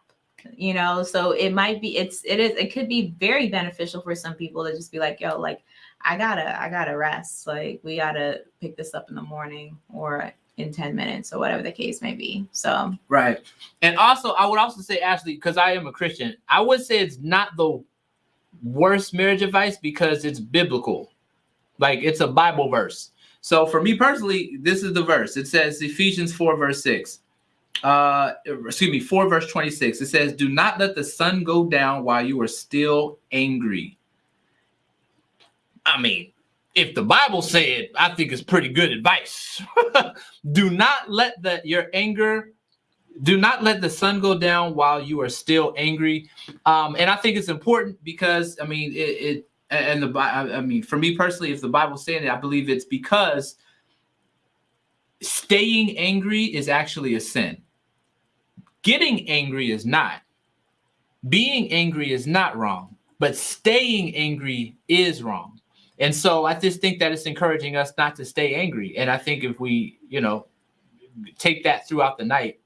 you know so it might be it's it is it could be very beneficial for some people to just be like yo like i gotta i gotta rest like we gotta pick this up in the morning or in 10 minutes or whatever the case may be so Right. And also, I would also say, Ashley, because I am a Christian, I would say it's not the worst marriage advice because it's biblical. Like it's a Bible verse. So for me personally, this is the verse. It says Ephesians 4, verse 6. Uh excuse me, 4 verse 26. It says, Do not let the sun go down while you are still angry. I mean, if the Bible said, I think it's pretty good advice. Do not let the your anger do not let the sun go down while you are still angry. Um and i think it's important because i mean it, it and the I I mean for me personally if the bible's saying it i believe it's because staying angry is actually a sin. Getting angry is not. Being angry is not wrong but staying angry is wrong and so i just think that it's encouraging us not to stay angry and i think if we you know take that throughout the night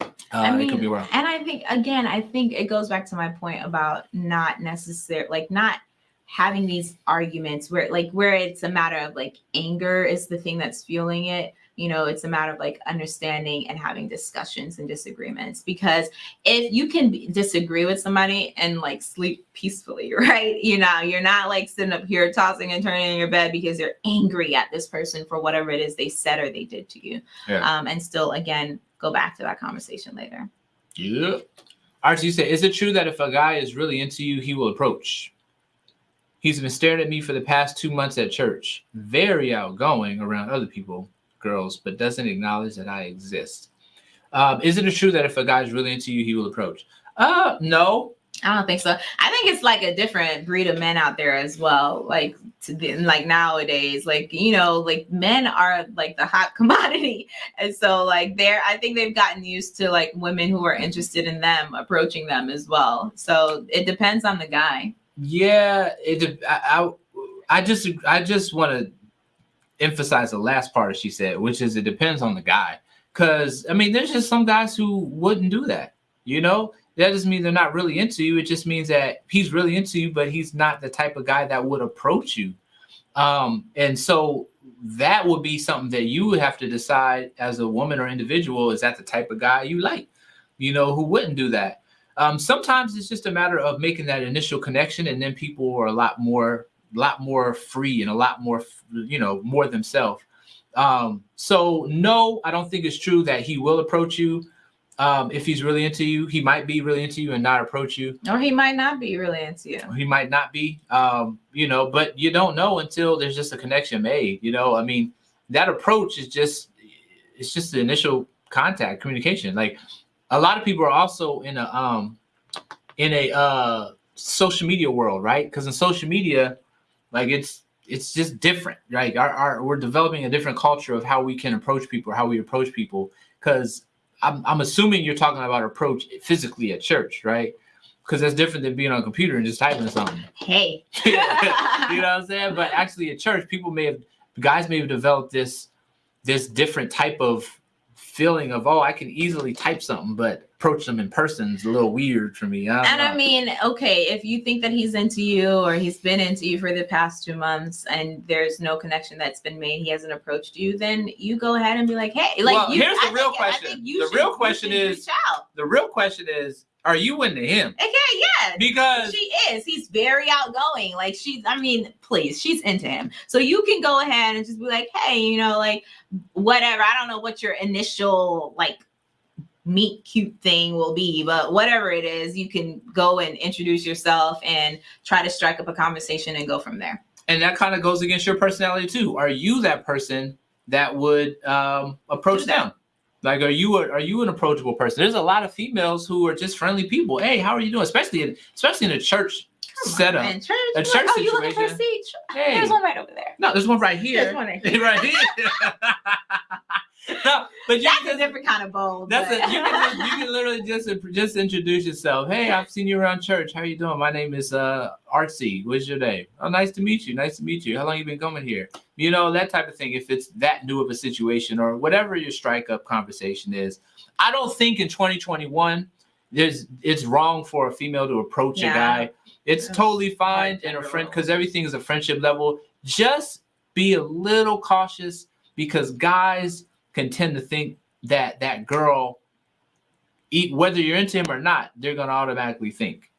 uh, I it could be wrong and I think again, I think it goes back to my point about not necessarily, like not having these arguments where like where it's a matter of like anger is the thing that's fueling it. You know, it's a matter of like understanding and having discussions and disagreements. Because if you can disagree with somebody and like sleep peacefully, right? You know, you're not like sitting up here tossing and turning in your bed because you're angry at this person for whatever it is they said or they did to you. Yeah. Um, and still, again, go back to that conversation later. Yeah. Archie, you say, is it true that if a guy is really into you, he will approach? He's been staring at me for the past two months at church. Very outgoing around other people, girls, but doesn't acknowledge that I exist. Um, is it true that if a guy's really into you, he will approach? Uh, no. I don't think so. I think it's like a different breed of men out there as well. Like to the, like nowadays, like you know, like men are like the hot commodity, and so like they're. I think they've gotten used to like women who are interested in them approaching them as well. So it depends on the guy. Yeah, it. I, I, I just, I just want to emphasize the last part she said, which is it depends on the guy. Because I mean, there's just some guys who wouldn't do that. You know, that doesn't mean they're not really into you. It just means that he's really into you, but he's not the type of guy that would approach you. Um, and so that would be something that you would have to decide as a woman or individual. Is that the type of guy you like? You know, who wouldn't do that? Um, sometimes it's just a matter of making that initial connection, and then people are a lot more, lot more free and a lot more, you know, more themselves. Um, so no, I don't think it's true that he will approach you. Um, if he's really into you, he might be really into you and not approach you. Or he might not be really into you. He might not be, um, you know, but you don't know until there's just a connection made. You know, I mean, that approach is just, it's just the initial contact, communication. Like a lot of people are also in a, um, in a uh, social media world, right? Because in social media, like it's it's just different, right? Our, our we're developing a different culture of how we can approach people, how we approach people. Because I'm I'm assuming you're talking about approach physically at church, right? Because that's different than being on a computer and just typing something. Hey. you know what I'm saying? But actually, at church, people may have guys may have developed this this different type of feeling of oh, I can easily type something, but approach them in person is a little weird for me. I And know. I mean, okay, if you think that he's into you or he's been into you for the past two months and there's no connection that's been made, he hasn't approached you, then you go ahead and be like, hey, like Well, you, here's the I real think- I question. think you The should- real question should is- reach out. the real question is, are you into him? Okay, yeah. Because She is. He's very outgoing. Like she's, I mean, please, she's into him. So you can go ahead and just be like, hey, you know, like whatever. I don't know what your initial like meet cute thing will be, but whatever it is, you can go and introduce yourself and try to strike up a conversation and go from there. and that kind of goes against your personality too. Are you that person that would um, approach them? Like, are you a, are you an approachable person? There's a lot of females who are just friendly people. Hey, how are you doing? Especially in especially in a church setup. And church, A church oh, you looking for a situation. seat? Hey, There's one right over there. no, there's one right here. There's one right here. right here. no, but you That's can a different kind of bold. That's but- it. You can, you can literally just just introduce yourself. Hey, I've seen you around church. How you doing? My name is uh Artsy. What's your name? Oh, nice to meet you. Nice to meet you. How long you been coming here? You know that type of thing. If it's that new of a situation or whatever your strike up conversation is, I don't think in 2021 there's it's wrong for a female to approach a guy. It's That's totally fine quite in a friend because everything is a friendship level. Just be a little cautious because guys can tend to think that that girl, eat whether you're into him or not, they're gonna automatically think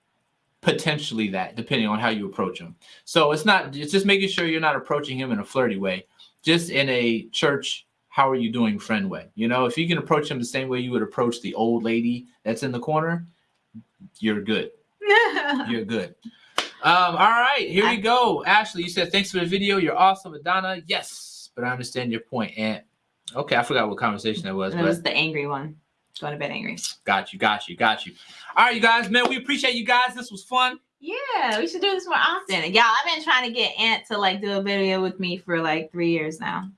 potentially that, depending on how you approach him. So it's not. It's just making sure you're not approaching him in a flirty way, just in a church. How are you doing, friend way? You know, if you can approach him the same way you would approach the old lady that's in the corner, you're good. You're good. Um, all right, here we go. Ashley, you said thanks for the video. You're awesome, Adana. Yes, but I understand your point. And okay, I forgot what conversation that was, but was the angry one. Going to bed angry. got you, got you, got you. All right, you guys, man, we appreciate you guys. This was fun. Yeah, we should do this more often. Y'all, I've been trying to get Ant to like do a video with me for like three years now.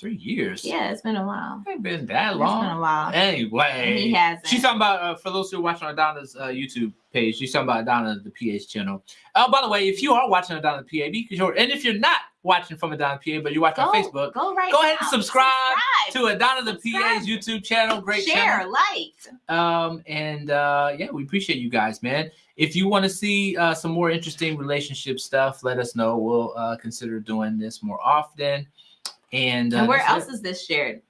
Three years. Yeah, it's been a while. It ain't been that long. It's been a while. And he Anyway, hasn't. she's talking about uh, for those who are watching Adana's uh, YouTube page. She's talking about Adana the PA's channel. Oh, by the way, if you are watching the PA, because you're and if you're not watching from Adana PA, but you're watching go, on Facebook, Go right. go ahead and now. subscribe to Adana the Subscribe. PA's YouTube channel. Great Share, channel. like. Um, and uh, yeah, we appreciate you guys, man. If you want to see uh, some more interesting relationship stuff, let us know. We'll uh, consider doing this more often. And, uh, and where else is this shared?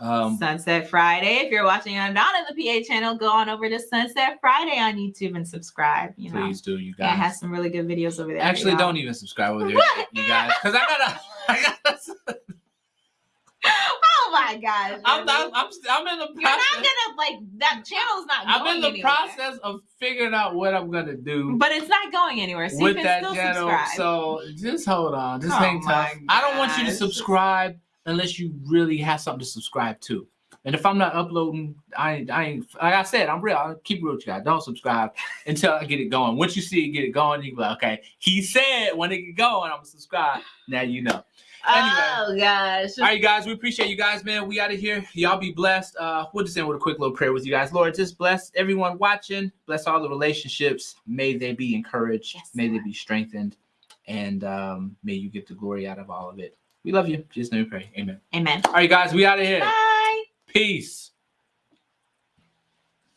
Um, Sunset Friday. If you're watching I'm on Adana the PA channel, go on over to Sunset Friday on YouTube and subscribe. You know, please do, you yeah, it guys. has some really good videos over there. Actually, don't even subscribe over there, you guys, because I gotta. I gotta Oh my gosh. I'm, not, I'm, I'm in the You're not process. gonna like that channel's not. I'm in the anywhere. process of figuring out what I'm gonna do. but it's not going anywhere. So with you that still channel. subscribe. So just hold on. Just Oh hang tight. I don't want you to subscribe unless you really have something to subscribe to. And if I'm not uploading, I ain't, I ain't like I said, I'm real. I'll keep real with you guys. Don't subscribe until I get it going. Once you see it get it going, you be like, okay, he said when it get going, I'm gonna subscribe. Now you know. Anyway. Oh gosh. All right, guys, we appreciate you guys, man. We out of here. Y'all be blessed. Uh, we'll just end with a quick little prayer with you guys. Lord, just bless everyone watching. Bless all the relationships. May they be encouraged. Yes, may they be strengthened. And um, may you get the glory out of all of it. We love you. Just let me pray. Amen. Amen. All right, guys, we out of here. Bye. Peace.